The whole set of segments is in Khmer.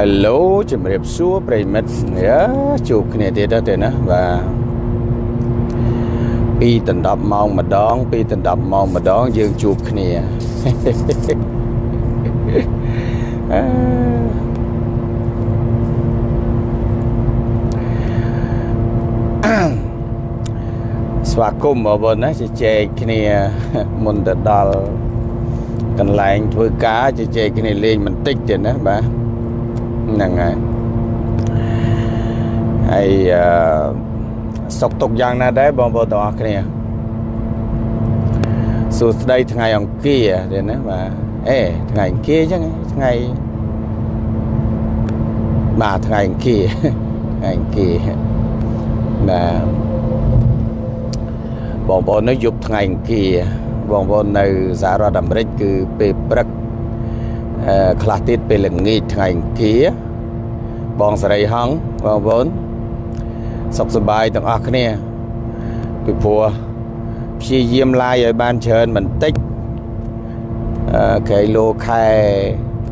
Hello ជំរាបសួរប្រិមិត្តយ៉ាជួបគ្នាទៀតទៅណាបាទពីដណ្ដប់ម៉ោងម្ដង ពីដណ្ដប់ម៉ោងម្ដងយើងជួបគ្នាអឺស្វាគមន៍បងប្អូនណាជជែកគ្នាមុនទៅដល់កន្លែងធ្វើការជជែកគ្នាលេងបន្តិចទៀតណាបាទ ហ្នឹងហើយហើយអឺសុកទុកយ៉ាងណាដែរបងប្អូនទាំងអស់គ្នាសួស្តីថ្ងៃអង្គារទៀតណាបាទអេថ្ងៃអង្គារអញ្ចឹងថ្ងៃបាទថ្ងៃអង្គារថ្ងៃអង្គារបាទបងប្អូននៅយប់ថ្ងៃអង្គារបងប្អូននៅសហរដ្ឋអាមេរិកគឺពេលព្រឹកអឺ ខ្លះទៀតពេលល្ងាចថ្ងៃអង្គារបងសេរីហងបងប្អូនសុខសប្បាយទាំងអស់គ្នាពីព្រោះព្យាយាមឡាយឲ្យបានច្រើនបន្តិចអឺគេលោខែ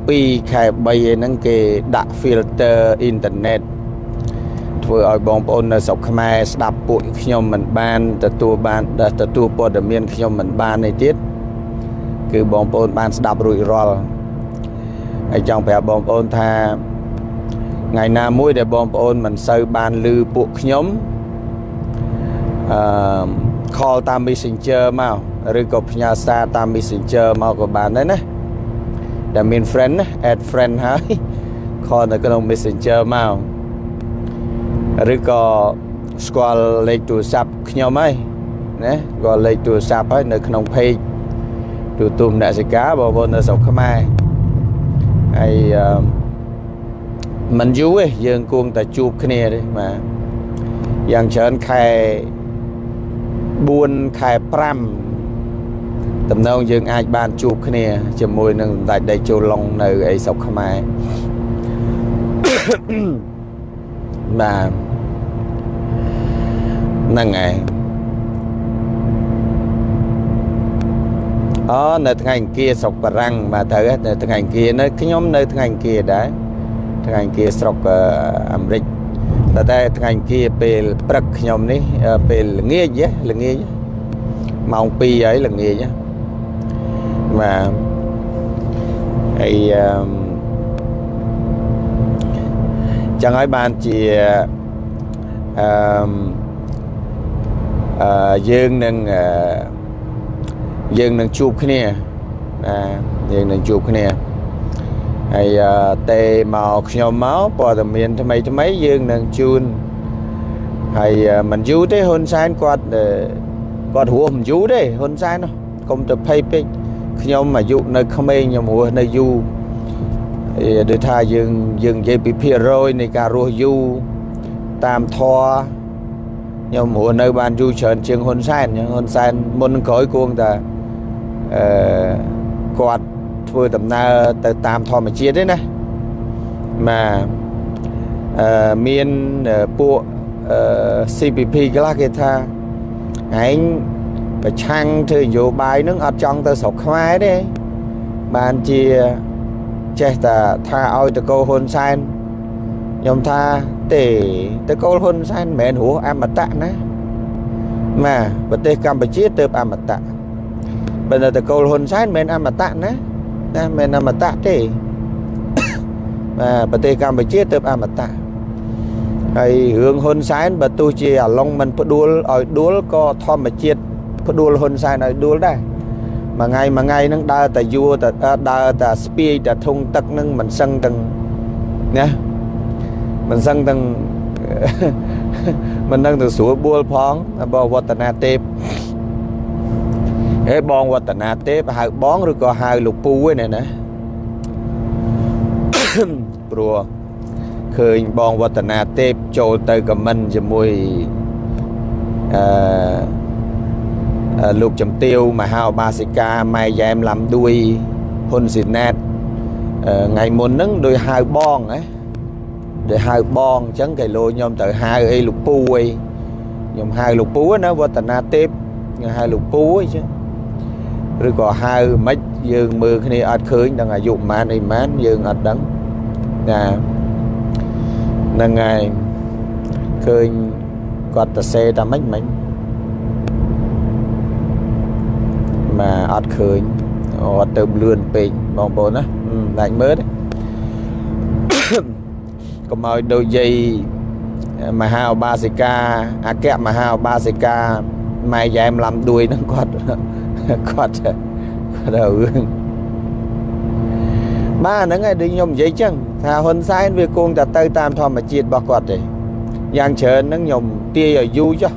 2ខែ3ឯហ្នឹងគេដាក់ filter អ៊ីនធឺណិតធ្វើឲ្យបងប្អូននៅស្រុកខ្មែរស្ដាប់ពួកខ្ញុំមិនបានទទួលបានទទួលព័ត៌មានខ្ញុំមិនបាននេះទៀតគឺបងប្អូនបានស្ដាប់រួចរាល់ ហើយចង់ប្រាប់បងប្អូនថាថ្ងៃណាមួយដែលបងប្អូនមិនសូវបានឮពួកខ្ញុំអឺ call តាម Messenger មកឬក៏ផ្ញើសារតាម Messenger មកក៏បានដែរណាដែលមាន friend ណា add friend ហើយ call នៅក្នុង Messenger មកឬក៏ស្គាល់លេខទូរស័ព្ទខ្ញុំហើយណាក៏លេខទូរស័ព្ទហើយនៅក្នុង page ទូទុំអ្នកសិកាបងប្អូននៅស្រុកខ្មែរ ហើយអឺមិនយូរទេយើងគួងតែជួបគ្នាទេបាទយ៉ាងច្រើនខែ4ខែ5តំណងយើងអាចបានជួបគ្នា ជាមួយនឹងសម្ដេចដេជោឡុងនៅអីស្រុកខ្មែរបាទហ្នឹងហើយ អូនៅថ្ងៃអង្គារស្រុកបារាំងបាទត្រូវនៅថ្ងៃអង្គារនៅខ្ញុំនៅថ្ងៃអង្គារដែរថ្ងៃអង្គារស្រុកអាមេរិកតែតែថ្ងៃអង្គារពេលព្រឹកខ្ញុំនេះពេលល្ងាចល្ងាចម៉ោង2ហើយល្ងាចបាទហើយអឺចឹងហើយបានជាអឺអឺយើងនឹងអឺ យើងនឹងជួបគ្នាបាទយើងនឹងជួបគ្នាហើយតេមកខ្ញុំមកព័ត៌មានថ្មីថ្មីយើងនឹងជូនហើយមិនយូរទេហ៊ុនសែនគាត់គាត់រស់មិនយូរទេហ៊ុនសែនកុំទៅភ័យពេកខ្ញុំអាយុនៅក្មេងខ្ញុំរស់នៅយូរដូចថាយើងយើងនិយាយពីភាគរយនៃការរស់យូរតាមធរខ្ញុំរស់នៅបានយូរច្រើនជាងហ៊ុនសែនហ៊ុនសែនមុនក្រោយគួងតែ អឺគាត់ធ្វើដំណើរទៅតាមធម្មជាតិទេណាបាទអឺមានពួកអឺ CPP ខ្លះគេថាឯងប្រឆាំងធ្វើនយោបាយនឹងអត់ចង់ទៅស្រុកខ្មែរទេបានជាចេះតែថាឲ្យតកោហ៊ុនសែនខ្ញុំថាទេតកូលហ៊ុនសែនមិនមែនរស់អមតៈណាបាទប្រទេសកម្ពុជាទៅអមតៈ បើនៅតកូលហ៊ុនសែនមិនមែនអមតៈណាណាមិនអមតៈទេបាទប្រទេសកម្ពុជាទៅអមតៈហើយរឿងហ៊ុនសែនបើទោះជាអាឡុងមិនផ្ដួលឲ្យដួលក៏ធម្មជាតិផ្ដួលហ៊ុនសែនឲ្យដួលដែរមួយថ្ងៃមួយថ្ងៃហ្នឹងដើរតែយួរតែដើរតែស្ពាយតែធុងទឹកហ្នឹងមិនសឹងទាំងណាមិនសឹងទាំងមិននឹងទៅស្រួលបួលផងបងវឌ្ឍនាទេព ហេបងវឌ្ឍនាទេពហៅបងឬក៏ហៅលោកពូឯណាណាព្រោះឃើញបងវឌ្ឍនាទេពចូលទៅខមមិនជាមួយអឺលោកចំទាវមហាបាសិកាម៉ែយ៉ែមឡាំដួយហ៊ុនស៊ីណែតថ្ងៃមុនហ្នឹងដោយហៅបងណាដែលហៅបងអញ្ចឹងគេលោខ្ញុំទៅហៅអីលោកពូអីខ្ញុំហៅលោកពូណាវឌ្ឍនាទេពខ្ញុំហៅលោកពូអីចឹង ឬក៏ហៅមិនយើងមើលគ្នាអត់ឃើញដឹងអាយុប៉ុន្មានអីប៉ុន្មានយើងអត់ដឹងណាហ្នឹងហើយឃើញគាត់ទៅសេតែម៉េចមិញមកអត់ឃើញអត់ទៅលឿនពេកបងប្អូនណាដាច់មើលកុំឲ្យដូចយាយមហាឧបាសិកាអគ្គមហាឧបាសិកាម៉ែយ៉ែមឡាំដួយហ្នឹងគាត់ គាត់គាត់រឿងបាទហ្នឹងហើយដូចខ្ញុំនិយាយចឹងថាហ៊ុនសែនវាគង់តែទៅតាមធម្មជាតិរបស់គាត់ទេយ៉ាងច្រើនហ្នឹងខ្ញុំទាយឲ្យយូរចុះ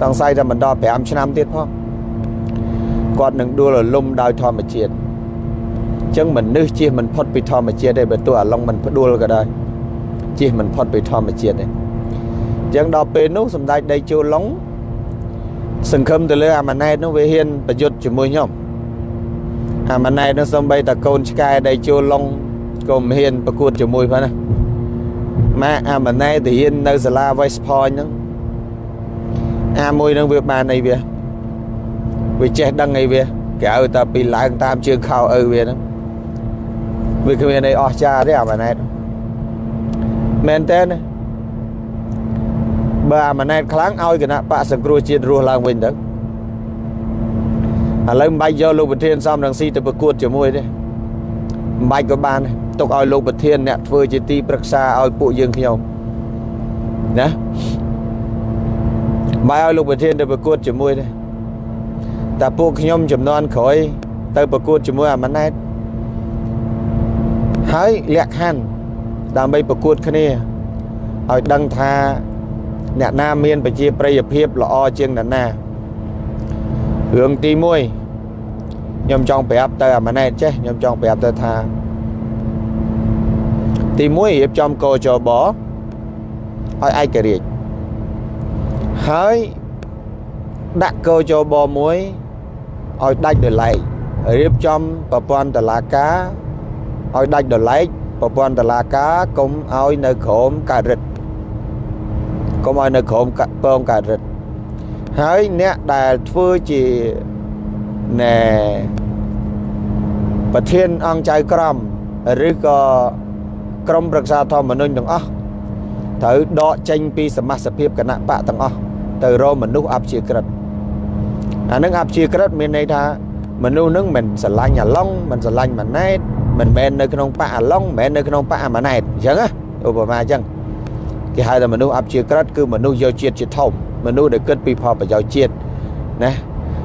សង្ស័យតែមិនដល់5ឆ្នាំទៀតផងគាត់នឹងដួលរលំដោយធម្មជាតិចឹងមនុស្សជិះមិនផុតពីធម្មជាតិទេបើទោះអាឡុងមិនផ្ដួលក៏ដោយជិះមិនផុតពីធម្មជាតិទេចឹងដល់ពេលនោះសម្ដេចដីជូឡុង សង្ឃឹមទៅលើអាម៉ាណែតនោះវាហ៊ានប្រយុទ្ធជាមួយខ្ញុំអាម៉ាណែតនោះសំបីតកូនឆ្កែដីជូឡុងក៏មិនហ៊ានប្រកួតជាមួយផងណាម៉ាអាម៉ាណែតទៅហ៊ាននៅសាលា West Point ហ្នឹងអាមួយនឹងវាបានអីវាវាចេះដឹងអីវាគេឲ្យតែពីឡើងតាមជើងខោឪវាហ្នឹងវាគ្មានអីអស្ចារ្យទេអាម៉ាណែតមែនតើ បើអាម៉ាណែតខ្លាំងឲ្យគណៈបកសង្គ្រោះជាតិរស់ឡើងវិញទៅឥឡូវមិនបាច់យកលោកប្រធានសំរងស៊ីទៅប្រកួតជាមួយទេមិនបាច់ក៏បានទុកឲ្យលោកប្រធានអ្នកធ្វើជាទីប្រឹក្សាឲ្យពួកយើងខ្ញុំណាបាយឲ្យលោកប្រធានទៅប្រកួតជាមួយទេតែពួកខ្ញុំចំនួនក្រោយទៅប្រកួតជាមួយអាម៉ាណែតហើយលក្ខខណ្ឌដើម្បីប្រកួតគ្នាឲ្យដឹងថា អ្នកណាមានប្រជាប្រិយភាពល្អជាងអ្នកណារឿងទី1ខ្ញុំចង់ប្រាប់ទៅអាម៉ាណែតចេះខ្ញុំចង់ប្រាប់ទៅថា ទី1រៀបចំកោចបឲ្យឯករាជ្យហើយដាក់កោចបមួយឲ្យដាច់ដោយឡែករៀបចំប្រព័ន្ធតឡាការឲ្យដាច់ដោយឡែកប្រព័ន្ធតឡាការកុំឲ្យនៅក្រោមការរិទ្ធ កុំឲ្យនៅក្រោមពងការរិទ្ធហើយអ្នកដែលធ្វើជាណែប្រធានអង្គចៅក្រមឬក៏ក្រមប្រឹក្សាធម្មនុញ្ញទាំងអស់ត្រូវដកចេញពីសមាជិកភាពគណៈបកទាំងអស់ទៅរកមនុស្សអព្យាក្រឹតអានឹងអព្យាក្រឹតមានន័យថាមនុស្សនឹងមិនស្រឡាញ់អាឡុងមិនស្រឡាញ់ម៉ាណែតមិនមែននៅក្នុងបកអាឡុងមិនមែននៅក្នុងបកអាម៉ាណែតអញ្ចឹងណាឧបមាអញ្ចឹង គេហៅថាមនុស្សអព្យាក្រឹតគឺមនុស្សយកជាតិជាធំមនុស្សដែលគិតពីផលប្រយោជន៍ជាតិណា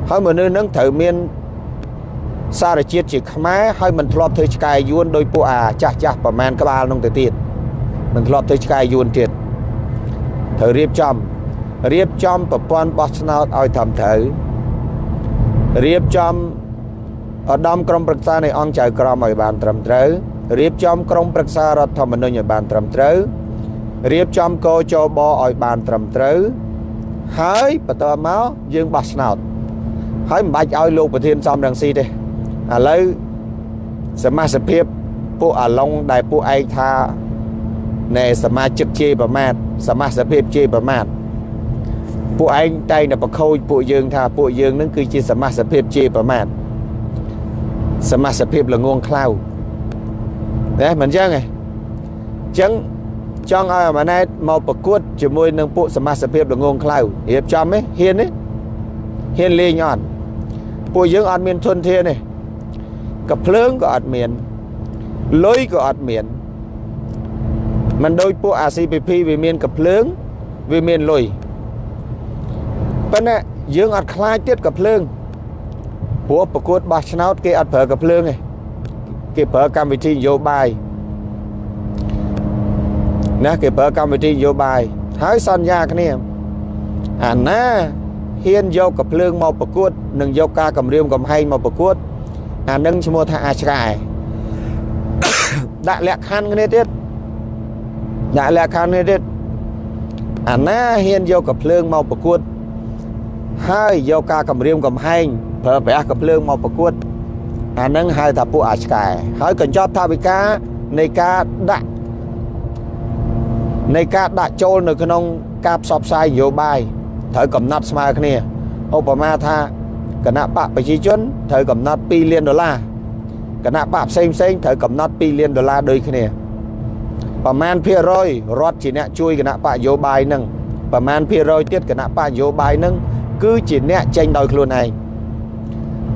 ហើយមនុស្សនឹងត្រូវមានសារជាតិជាខ្មែរហើយមិនធ្លាប់ធ្វើឆ្កែយួនដោយពួកអាចាស់ចាស់ប្រមាណក្បាលនោះទៅទៀតមិនធ្លាប់ធ្វើឆ្កែយួនទៀតត្រូវរៀបចំរៀបចំប្រព័ន្ធបោះឆ្នោតឲ្យត្រឹមត្រូវរៀបចំឧត្តមក្រុមប្រឹក្សានៃអង្គចៅក្រមឲ្យបានត្រឹមត្រូវរៀបចំក្រុមប្រឹក្សារដ្ឋធម្មនុញ្ញឲ្យបានត្រឹមត្រូវ រៀបចំកោចបឲ្យបានត្រឹមត្រូវហើយបន្តមកយើងបោះឆ្នោតហើយមិនបាច់ឲ្យលោកប្រធានសំរងស៊ីទេឥឡូវសមាជិកភាពពួកអាឡុងដែលពួកឯងថាណែសមាជិកជេរប្រមាថសមាជិកភាពជេរប្រមាថពួកឯងតែងតែបខូចពួកយើងថាពួកយើងនឹងគឺជាសមាជិកភាពជេរប្រមាថសមាជិកភាពល្ងងខ្លៅណាមិនអញ្ចឹងទេអញ្ចឹង ចង់ឲ្យអាម៉ាណែតមកប្រកួតជាមួយនឹងពួកសមាជិកភាពល្ងងខ្លៅរៀបចំទេហ៊ានទេហ៊ានលេងអត់ពួកយើងអត់មានធនធានទេកភ្លើងក៏អត់មានលុយក៏អត់មានមិនដូចពួក ACPP វាមានកភ្លើងវាមានលុយប៉ុន្តែយើងអត់ខ្លាចទៀតកភ្លើងព្រោះប្រកួតបោះឆ្នោតគេអត់ប្រើកភ្លើងទេគេប្រើកម្មវិធីនយោបាយ ណាគេប្រើកម្មវិធីនយោបាយហើយសន្យាគ្នាអាណាហ៊ានយកកភ្លើងមកប្រកួតនិងយកការគម្រាមកំហែងមកប្រកួតអានឹងឈ្មោះថាអាឆ្កែដាក់លក្ខខណ្ឌគ្នាទៀតដាក់លក្ខខណ្ឌគ្នាទៀតអាណាហ៊ានយកកភ្លើងមកប្រកួត ហើយយកការគម្រាមកំហែងប្រើប្រាស់កភ្លើងមកប្រកួតអានឹងហៅថាពួកអាឆ្កែហើយកញ្ចប់ថាវិការនៃការដាក់ នៃការដាក់ចូលនៅក្នុងការផ្សព្វផ្សាយនយោបាយត្រូវកំណត់ស្មើគ្នាឧបមាថាគណៈបកប្រជាជនត្រូវកំណត់2លានដុល្លារគណៈបកផ្សេងផ្សេងត្រូវកំណត់2លានដុល្លារដូចគ្នាប្រមាណភាគរយរដ្ឋជាអ្នកជួយគណៈបកនយោបាយនឹងប្រមាណភាគរយទៀតគណៈបកនយោបាយនឹងគឺជាអ្នកចេញដោយខ្លួនឯង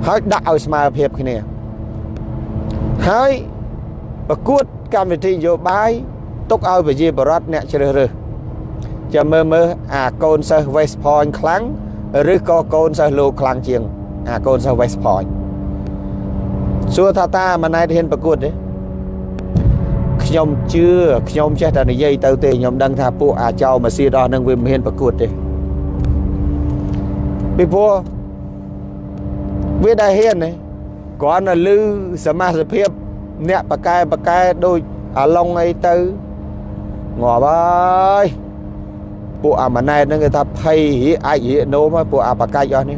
ហើយដាក់ឲ្យស្មើភាពគ្នាហើយប្រកួតកម្មវិធីនយោបាយ ទុកឲ្យប្រជាបរតអ្នកជ្រើសរើសចាំមើលមើលអាកូនសិស្ស West Point ខ្លាំងឬក៏កូនសិស្សលោកខ្លាំងជាង អាកូនសិស្ស West Point សួរថាតាម៉ណែតហ៊ានប្រកួតទេខ្ញុំជឿខ្ញុំចេះតែនិយាយទៅទេខ្ញុំដឹងថាពួកអាចោម៉ាស៊ីនអស់នឹងវាមិនហ៊ានប្រកួតទេពីព្រោះវាដែលហ៊ានទេគ្រាន់តែលឺសមាជិកភាពអ្នកបកែបកែដូចអាឡុងអីទៅ ងាប់ហើយពួកអាម៉ណែតហ្នឹងគេថាភ័យអាចរៀកនោមហើយពួកអាបកាច់អស់នេះ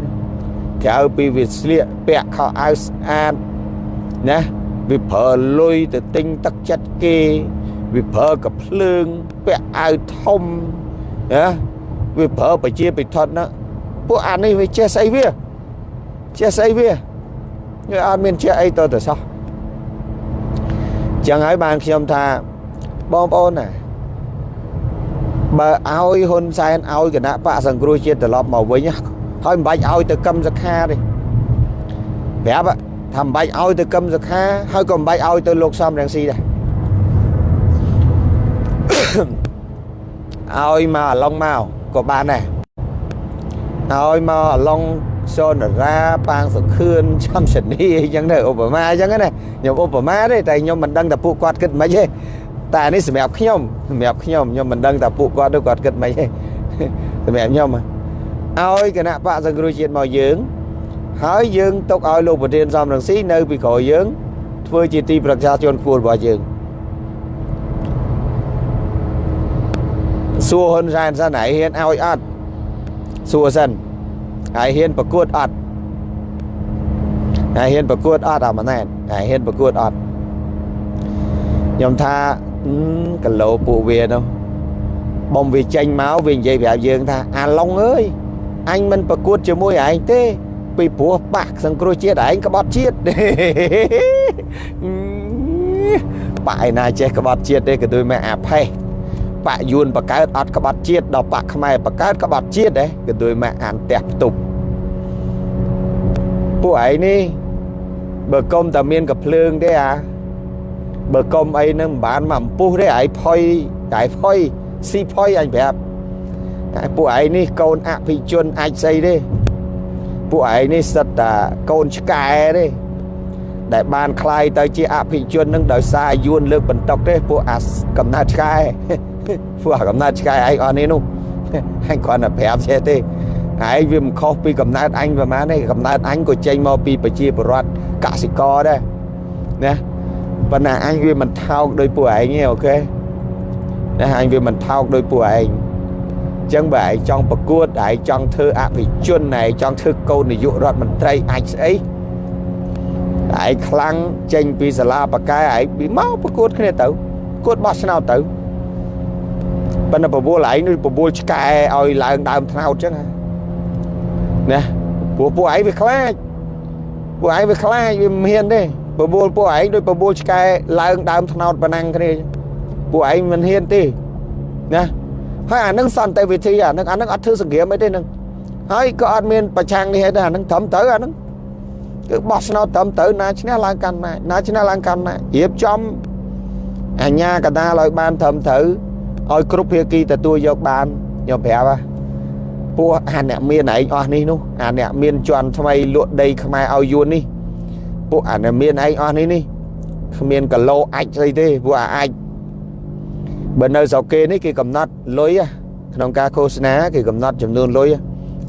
ក្រៅពីវាស្លៀកពាក់ខោអាវស្អាតណាវាប្រើលុយទៅទិញទឹកចិត្តគេវាប្រើកភ្លើងពាក់អាវធំណាវាប្រើប្រជាពិធដ្ឋណាពួកអានេះវាចេះស្អីវាចេះស្អីវាវាអត់មានចេះអីទៅទៅសោះចឹងហើយបានខ្ញុំថាបងប្អូនណា បើឲ្យហ៊ុនសែនឲ្យគណៈបកសង្គ្រោះជាតិត្រឡប់មកវិញហើយមិនបាច់ឲ្យទៅកឹមសខាទេប្រាប់ថាមិនបាច់ឲ្យទៅកឹមសខា ហើយក៏មិនបាច់ឲ្យទៅលោកសំរងស៊ីដែរឲ្យមកអាឡុងមកក៏បានដែរឲ្យមកអាឡុងសូនរាប៉ាងសុខឿនចំសនីអញ្ចឹងទៅឧបមាអញ្ចឹងណាខ្ញុំឧបមាទេតែខ្ញុំមិនដឹងថាពួកគាត់គិតមិនទេ តែនេះសម្រាប់ខ្ញុំសម្រាប់ខ្ញុំខ្ញុំមិនដឹងថាពួកគាត់ទៅគាត់គិតមិនទេសម្រាប់ខ្ញុំឲ្យគណៈបកសង្គ្រោះជាតិមកយើងហើយយើងទុកឲ្យលោកប្រធានសំរងស៊ីនៅពីក្រោយយើងធ្វើជាទីប្រឹក្សាជនខ្ពស់របស់យើងសួរហ៊ុនសែនសិនហើយហ៊ានឲ្យអត់សួរសិនហើយហ៊ានប្រកួតអត់ហើយហ៊ានប្រកួតអត់អាម៉ណែតហើយហ៊ានប្រកួតអត់ខ្ញុំថា គីឡូពួកវានោះបំវាចេញមកវានិយាយប្រាប់យើងថាអាឡុងអើយអញមិនប្រកួតជាមួយឯងទេ ពីព្រោះបាក់សង្គ្រោះជាតិឯងក្បត់ជាតិបាក់ឯណាចេះក្បត់ជាតិទេក៏ដូចមកអាផេះបាក់យួនបកើតអត់ក្បត់ជាតិដល់បាក់ខ្មែរបកើតក្បត់ជាតិដែរក៏ដូចមកអានផ្ទះផ្ទប់ពួកឯងនេះបើកុំតែមានកភ្លើងទេអា បើកុំអីនឹងមិនបានមកអំពុះទេឯងផុយតែផុយស៊ីផុយអញប្រាប់តែពួកឯងនេះកូនអភិជនអាចស្អីទេពួកឯងនេះសិតតាកូនឆ្កែទេដែលបានคลายទៅជាអភិជននឹងដោយសារយួនលើកបន្តុកទេពួកអាកំណើតឆ្កែពួកអាកំណើតឆ្កែឯងអស់នេះនោះអញគ្រាន់តែប្រាប់ចេះទេឯងវាមិនខុសពីកំណើតអញប្រហែលទេកំណើតអញក៏ចេញមកពីប្រជាពលរដ្ឋកសិករដែរណា ប៉ុន្តែអញវាមិនថោកដោយពួកឯងទេអូខេណាអញវាមិនថោកដោយពួកឯងចឹងបើឯងចង់ប្រកួតឯងចង់ធ្វើអភិជនឯងចង់ធ្វើកូននាយករដ្ឋមន្ត្រីអាចស្អីឯងខ្លាំងចេញពីសាលាបកែឯងពីមកប្រកួតគ្នាទៅប្រកួតបោះឆ្នោតទៅប៉ុន្តែបបួលឯងនឹងបបួលឆ្កែឲ្យឡើងដើមថ្នោតចឹងណាព្រោះពួកឯងវាខ្លាចពួកឯងវាខ្លាចវាមិនហ៊ានទេ បបួលពួកឯងដូចបបួលឆ្កែឡើងដើមថ្នោតប៉ុណ្ណឹងគ្នាពួកឯងមិនហ៊ានទេណាហើយអានឹងសន្តិវិធីអានឹងអានឹងអត់ធ្វើសង្គ្រាមអីទេនឹងហើយក៏អត់មានប្រឆាំងនេះទេអានឹងត្រឹមត្រូវអានឹងគឺបោះឆ្នោតត្រឹមត្រូវណាឈ្នះឡើងកាន់ណាណាឈ្នះឡើងកាន់ណារៀបចំអញ្ញាកដាលឲ្យបានត្រឹមត្រូវឲ្យគ្រប់ភាគីទទួលយកបានខ្ញុំប្រាប់ហ่าពួកអាអ្នកមានឯងអស់នេះនោះអាអ្នកមានជន់ថ្មីលក់ដីខ្មែរឲ្យយួននេះ ពួកអាអ្នកមានឯងអស់នេះនេះគ្មានកឡោអាចស្អីទេពួកអាអាចបើនៅស្រុកគេនេះគេកំណត់លុយក្នុងការឃោសនាគេកំណត់ចំនួនលុយ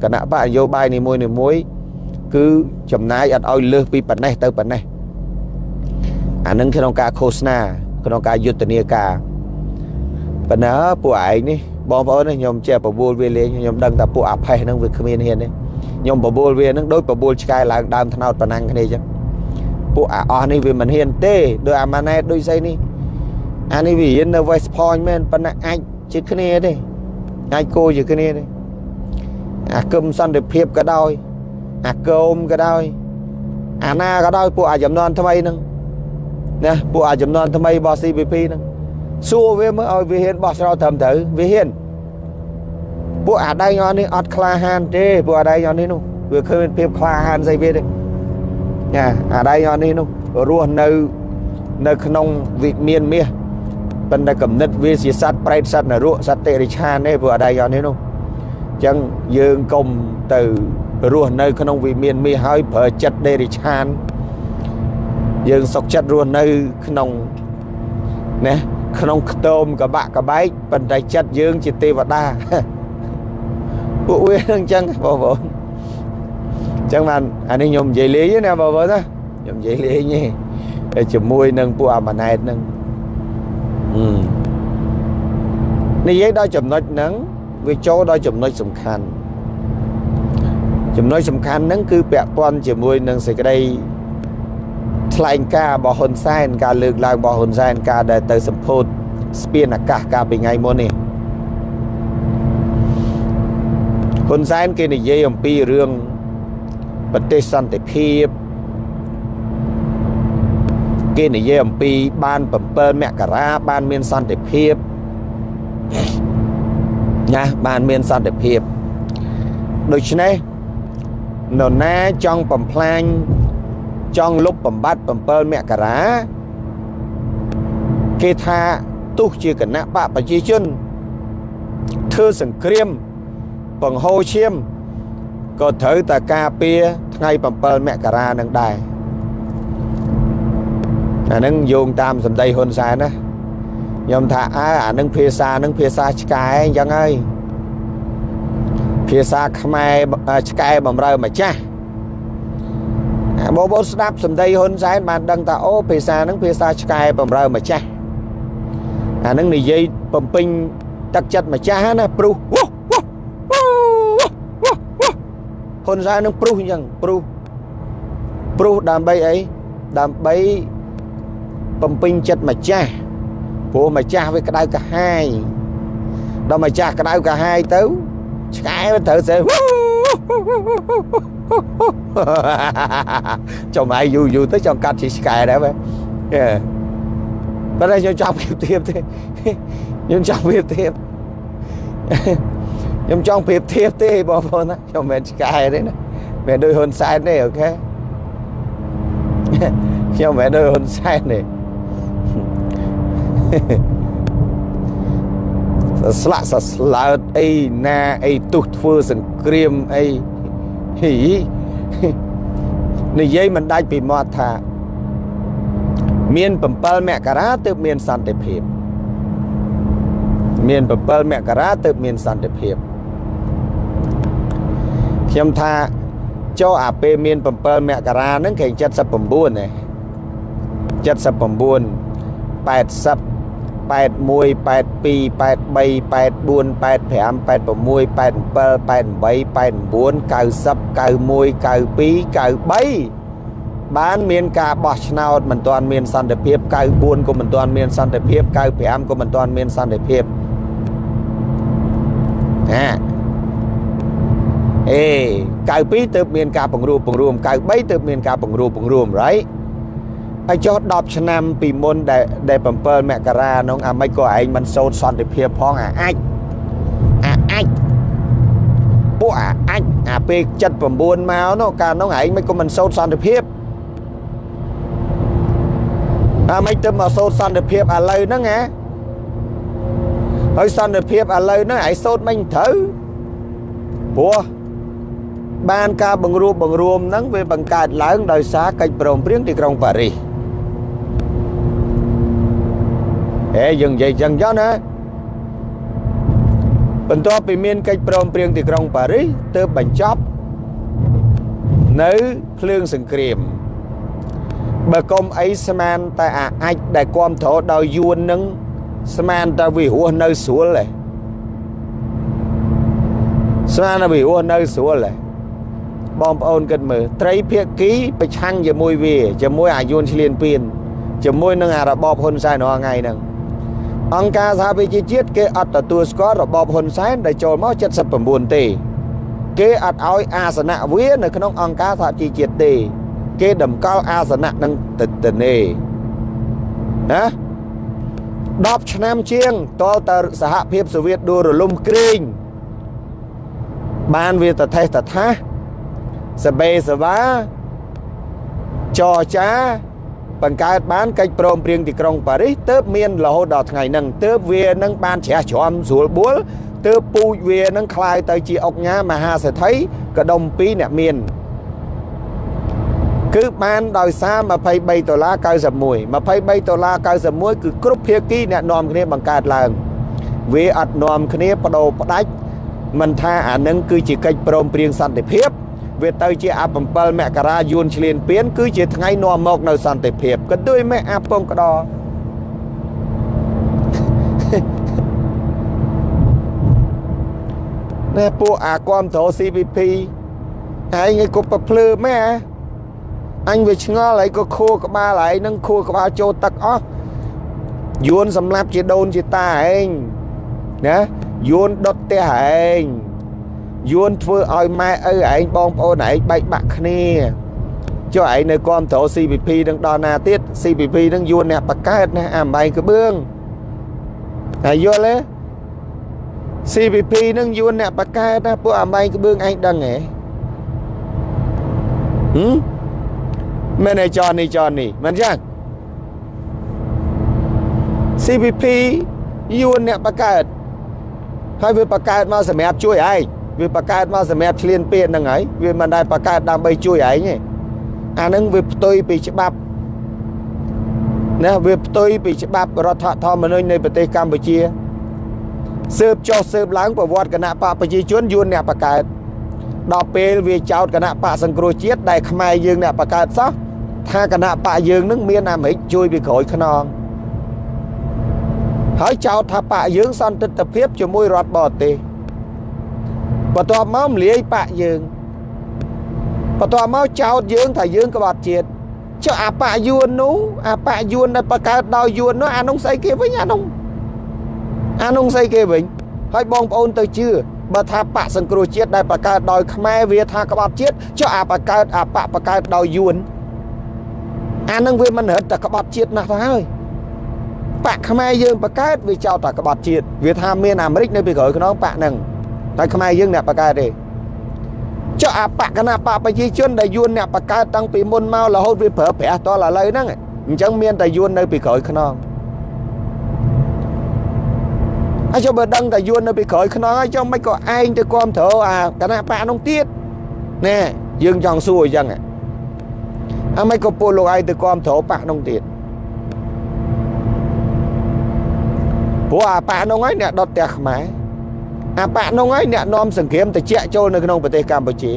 គណៈបកនយោបាយនីមួយនីមួយគឺចំណាយអត់ឲ្យលើសពីប៉ុណ្ណេះទៅប៉ុណ្ណេះអានឹងក្នុងការឃោសនាក្នុងការយុទ្ធនាការប៉ុន្តែពួកឯងនេះបងប្អូនខ្ញុំចេះបបួលវាលេងខ្ញុំដឹងថាពួកអាផេះហ្នឹងវាគ្មានហ៊ានទេខ្ញុំបបួលវាហ្នឹងដូចបបួលឆ្កែឡើងដើមថ្នោតប៉ុណ្ណឹងគ្នាអញ្ចឹង ពួកអាអស់នេះវាមិនហ៊ានទេដោយអាម៉ាណែតដូចស្អីនេះអានេះវារៀននៅ West Point មែនប៉ុន្តែអាចជាគ្នាទេអាចគោជាគ្នាទេអាគឹមសន្តិភាពក៏ដោយអាគោមក៏ដោយអាណាក៏ដោយពួកអាចំនួនថ្មីហ្នឹងណាពួកអាចំនួនថ្មីរបស់ CPP ហ្នឹងសួរវាមើលឲ្យវាហ៊ានបោះស្រោត្រឹមត្រូវវាហ៊ានពួកអាដៃញ៉នេះអត់ក្លាហានទេពួកអាដៃញ៉នេះនោះវាឃើញភាពក្លាហានស្អីវាទេ ចាអាដៃអស់នេះនោះរស់នៅនៅក្នុងវិមានមាសប៉ុន្តែកំណត់វាជាសត្វប្រេតសត្វនរកសត្វតិរិឆានទេព្រោះអាដៃអស់នេះនោះអញ្ចឹងយើងកុំទៅរស់នៅក្នុងវិមានមាសហើយប្រើចិត្តតិរិឆានយើងសុកចិត្តរស់នៅក្នុងណាក្នុងខ្ទមកបាក់កបែកប៉ុន្តែចិត្តយើងជាទេវតាពួកវានឹងអញ្ចឹងបងប្អូន អញ្ចឹងបានអានេះខ្ញុំនិយាយលេងណាបើបើណាខ្ញុំនិយាយលេងទេតែជាមួយនឹងពួកអាម៉ាណែតហ្នឹងនិយាយដល់ចំណុចហ្នឹងវាចូលដល់ចំណុចសំខាន់ចំណុចសំខាន់ហ្នឹងគឺពាក់ព័ន្ធជាមួយនឹងសេចក្តីថ្លែងការណ៍របស់ហ៊ុនសែនការលើកឡើងរបស់ហ៊ុនសែនការដែលទៅសម្ពោធស្ពានអាកាសកាលពីថ្ងៃមុននេះហ៊ុនសែនគេនិយាយអំពីរឿង ប្រទេសសន្តិភាពគេនិយាយអំពីបាន7មករាបានមានសន្តិភាពណាបានមានសន្តិភាពដូច្នេះនរណាចង់បំផ្លាញចង់លុបបំបត្តិ7មករាគេថាទោះជាគណៈបកប្រជាជនធ្វើសង្គ្រាមបង្ហូរឈាម ក៏ត្រូវតែការពារថ្ងៃ7មករានឹងដែរអានឹងយោងតាមសម្ដីហ៊ុនសែនណាខ្ញុំថាអើអានឹងភាសានឹងភាសាឆ្កែអញ្ចឹងហើយភាសាខ្មែរឆ្កែបំរើម្ចាស់បងប្អូនស្ដាប់សម្ដីហ៊ុនសែនបានដឹងថាអូភាសានឹងភាសាឆ្កែបំរើម្ចាស់អានឹងនិយាយបំពេញទឹកចិត្តម្ចាស់ណាព្រោះអូ ហ៊ុនសែននឹងព្រុសអញ្ចឹងព្រុសព្រុសដើម្បីអីដើម្បីបំពេញចិត្តម្ចាស់ព្រោះម្ចាស់វាក្តៅកាហាយដល់ម្ចាស់ក្តៅកាហាយទៅឆ្កែវាត្រូវសេះចំឯងយូរយូរទៅចង់កាត់ជាឆ្កែដែរហ៎បើតែខ្ញុំចាប់ពីទៀតទេខ្ញុំចាប់ពីទៀត ខ្ញុំចង់ប្រៀបធៀបទេបងប្អូនណាខ្ញុំមិនឆ្កែទេណាមិនដូចហ៊ុនសែនទេអូខេខ្ញុំមិនដូចហ៊ុនសែនទេស្លាក់សស្លើតអីណាអីទុះធ្វើសង្គ្រាមអីហីនិយាយមិនដាច់ពីមាត់ថា មាន7មករាទើបមានសន្តិភាព មាន7មករាទើបមានសន្តិភាព ខ្ញុំថាចុះអាពេលមាន7មករាហ្នឹងគេ79ទេ79 80 81 82 83 84 85 86 87 88 89 90 91 92 93បានមានការបោះឆ្នោតមិនទាន់មានសន្តិភាព94ក៏មិនទាន់មានសន្តិភាព95ក៏មិនទាន់មានសន្តិភាពណា អេ92ទើបមានការបង្រួបបង្រួម93ទើបមានការបង្រួបបង្រួម right ហើយចុះ10ឆ្នាំពីមុនដែលដែល7មករានោះអាមិនក៏ឯងមិនសូត្រសន្តិភាពផងអាអាចអាអាចពួកអាអាចអាពេល79មកនោះកាលនោះឯងមិនក៏មិនសូត្រសន្តិភាពអាមិនទៅមកសូត្រសន្តិភាពឥឡូវហ្នឹងហ៎ហើយសន្តិភាពឥឡូវហ្នឹងឯងសូត្រមិនត្រូវព្រោះ បានការបង្រួបបង្រួមហ្នឹងវាបង្កើតឡើងដោយសារកិច្ចព្រមព្រៀងទីក្រុងប៉ារីសហេយើងនិយាយចឹងចុះណាបន្ទាប់ពីមានកិច្ចព្រមព្រៀងទីក្រុងប៉ារីសទើបបញ្ចប់នៅភ្លើងសង្គ្រាមបើកុំអីស្មានតែអាអាចដែលគ្រប់គ្រងដោយយួននឹងស្មានតែវិរោះនៅស្រួលឯងស្មានតែវិរោះនៅស្រួលឯង បងប្អូនគិតមើលត្រីភៀកគីប្រឆាំងជាមួយវាជាមួយអាយួនឆ្លៀនពៀនជាមួយនឹងអារបបហ៊ុនសែនរាល់ថ្ងៃហ្នឹងអង្គការសហប្រជាជាតិគេអត់ទទួលស្គាល់របបហ៊ុនសែនដែលចូលមក79ទេគេអត់ឲ្យអាសនៈវានៅក្នុងអង្គការសហជីវជាតិទេ គេតម្កល់អាសនៈនឹងទៅទៅនេណា10ឆ្នាំជាងតលតសហភាពសូវៀតដួលរលំគ្រីងបានវាតថេសតថា សបេសវាចរចាបង្កើតបានកិច្ចព្រមព្រៀងទីក្រុងប៉ារីសទើបមានរហូតដល់ថ្ងៃហ្នឹងទើបវានឹងបានជ្រះជ្រាំស្រួលបួលទើបពូជវានឹងคล้ายទៅជាអុកញ៉ាមហាសេដ្ឋីកដុំ2អ្នកមានគឺបានដោយសារ23ដុល្លារ91 23ដុល្លារ91គឺគ្រប់ភាគីអ្នកនាំគ្នាបង្កើតឡើងវាអត់នាំគ្នាបដូរផ្ដាច់មិនថាអានឹងគឺជាកិច្ចព្រមព្រៀងសន្តិភាព វាទៅជាអា7មករាយួនឆ្លៀនពៀនគឺជាថ្ងៃនាំមកនៅសន្តិភាពក៏ដូចមេអាពងក្តោណែពួកអាគាំទ្រ CPP ហើយឯងក៏ប្រភ្លឺមែអញវាឆ្ងល់ហើយក៏ខួរក្បាលហើយនឹងខួរក្បាលចូលទឹកអស់យួនសម្លាប់ជាដូនជាតាឯងណាយួនដុតផ្ទះឯង យួនធ្វើឲ្យម៉ែឪឯងបងប្អូនឯងបែកបាក់គ្នាចុះឯងនៅគាំទ្រ CPP នឹងដល់ណាទៀត CPP នឹងយួនអ្នកបកើតណាអាម៉ៃក្បឿងហើយយល់ទេ CPP នឹងយួនអ្នកបកើតណាពួកអាម៉ៃក្បឿងឯងដឹងហ៎ហឹមមែនឯចននេះចននេះមិនចឹង CPP យួនអ្នកបកើតហើយវាបកើតមកសម្រាប់ជួយឯង វាបកើតមកសម្រាប់ឆ្លៀនពៀនហ្នឹងហើយវាមិនដែលបកើតដើម្បីជួយឯងទេអាហ្នឹងវាផ្ទុយពីច្បាប់ណាវាផ្ទុយពីច្បាប់រដ្ឋធម្មនុញ្ញនៃប្រទេសកម្ពុជាស៊ើបចុះស៊ើបឡើងប្រវត្តិគណៈបកប្រជាជនយួនអ្នកបកើតដល់ពេលវាចោតគណៈបកសង្គ្រោះជាតិដែលខ្មែរយើងអ្នកបកើតសោះថាគណៈបកយើងនឹងមានអាមេរិកជួយពីក្រោយខ្នងហើយចោទថាបកយើងសន្តិទ្ធភាពជាមួយរដ្ឋបរទេស បន្ទាប់មកម្លាយបកយើងបន្ទាប់មកចោទយើងថាយើងក្បត់ជាតិចុះអាបកយួននោះអាបកយួនដែលបង្កើតដោយយួននោះអានោះស្អីគេវិញអានោះអានោះស្អីគេវិញហើយបងប្អូនទៅជឿបើថាបកសង្គ្រោះជាតិដែលបង្កើតដោយខ្មែរវាថាក្បត់ជាតិចុះអាបង្កើតអាបកបង្កើតដោយយួនអានឹងវាមិនរត់តែក្បត់ជាតិណាស់ទៅហើយបកខ្មែរយើងបង្កើតវាចោទតែក្បត់ជាតិវាថាមានអាមេរិកនៅពីក្រោយខ្នងបកហ្នឹង តែខ្មែរយើងអ្នកបង្កើតទេចុះអាបកគណៈបកប្រជាជនដែលយួនអ្នកបង្កើតតាំងពីមុនមករហូតវាប្រើប្រាស់តឥឡូវហ្នឹងអញ្ចឹងមានតែយួននៅពីក្រោយខ្នងហើយចុះបើដឹងតែយួននៅពីក្រោយខ្នងហើយចុះមិនក៏ឯងទៅគ្រប់គ្រងអាគណៈបកនោះទៀតណែយើងចង់សួរអញ្ចឹងអាមិនក៏ពលលោកឯងទៅគ្រប់គ្រងបកនោះទៀតព្រោះអាបកនោះហើយអ្នកដុតផ្ទះខ្មែរ អាបកនោះហើយអ្នកនាំសង្គ្រាមតិចចូលនៅក្នុងប្រទេសកម្ពុជា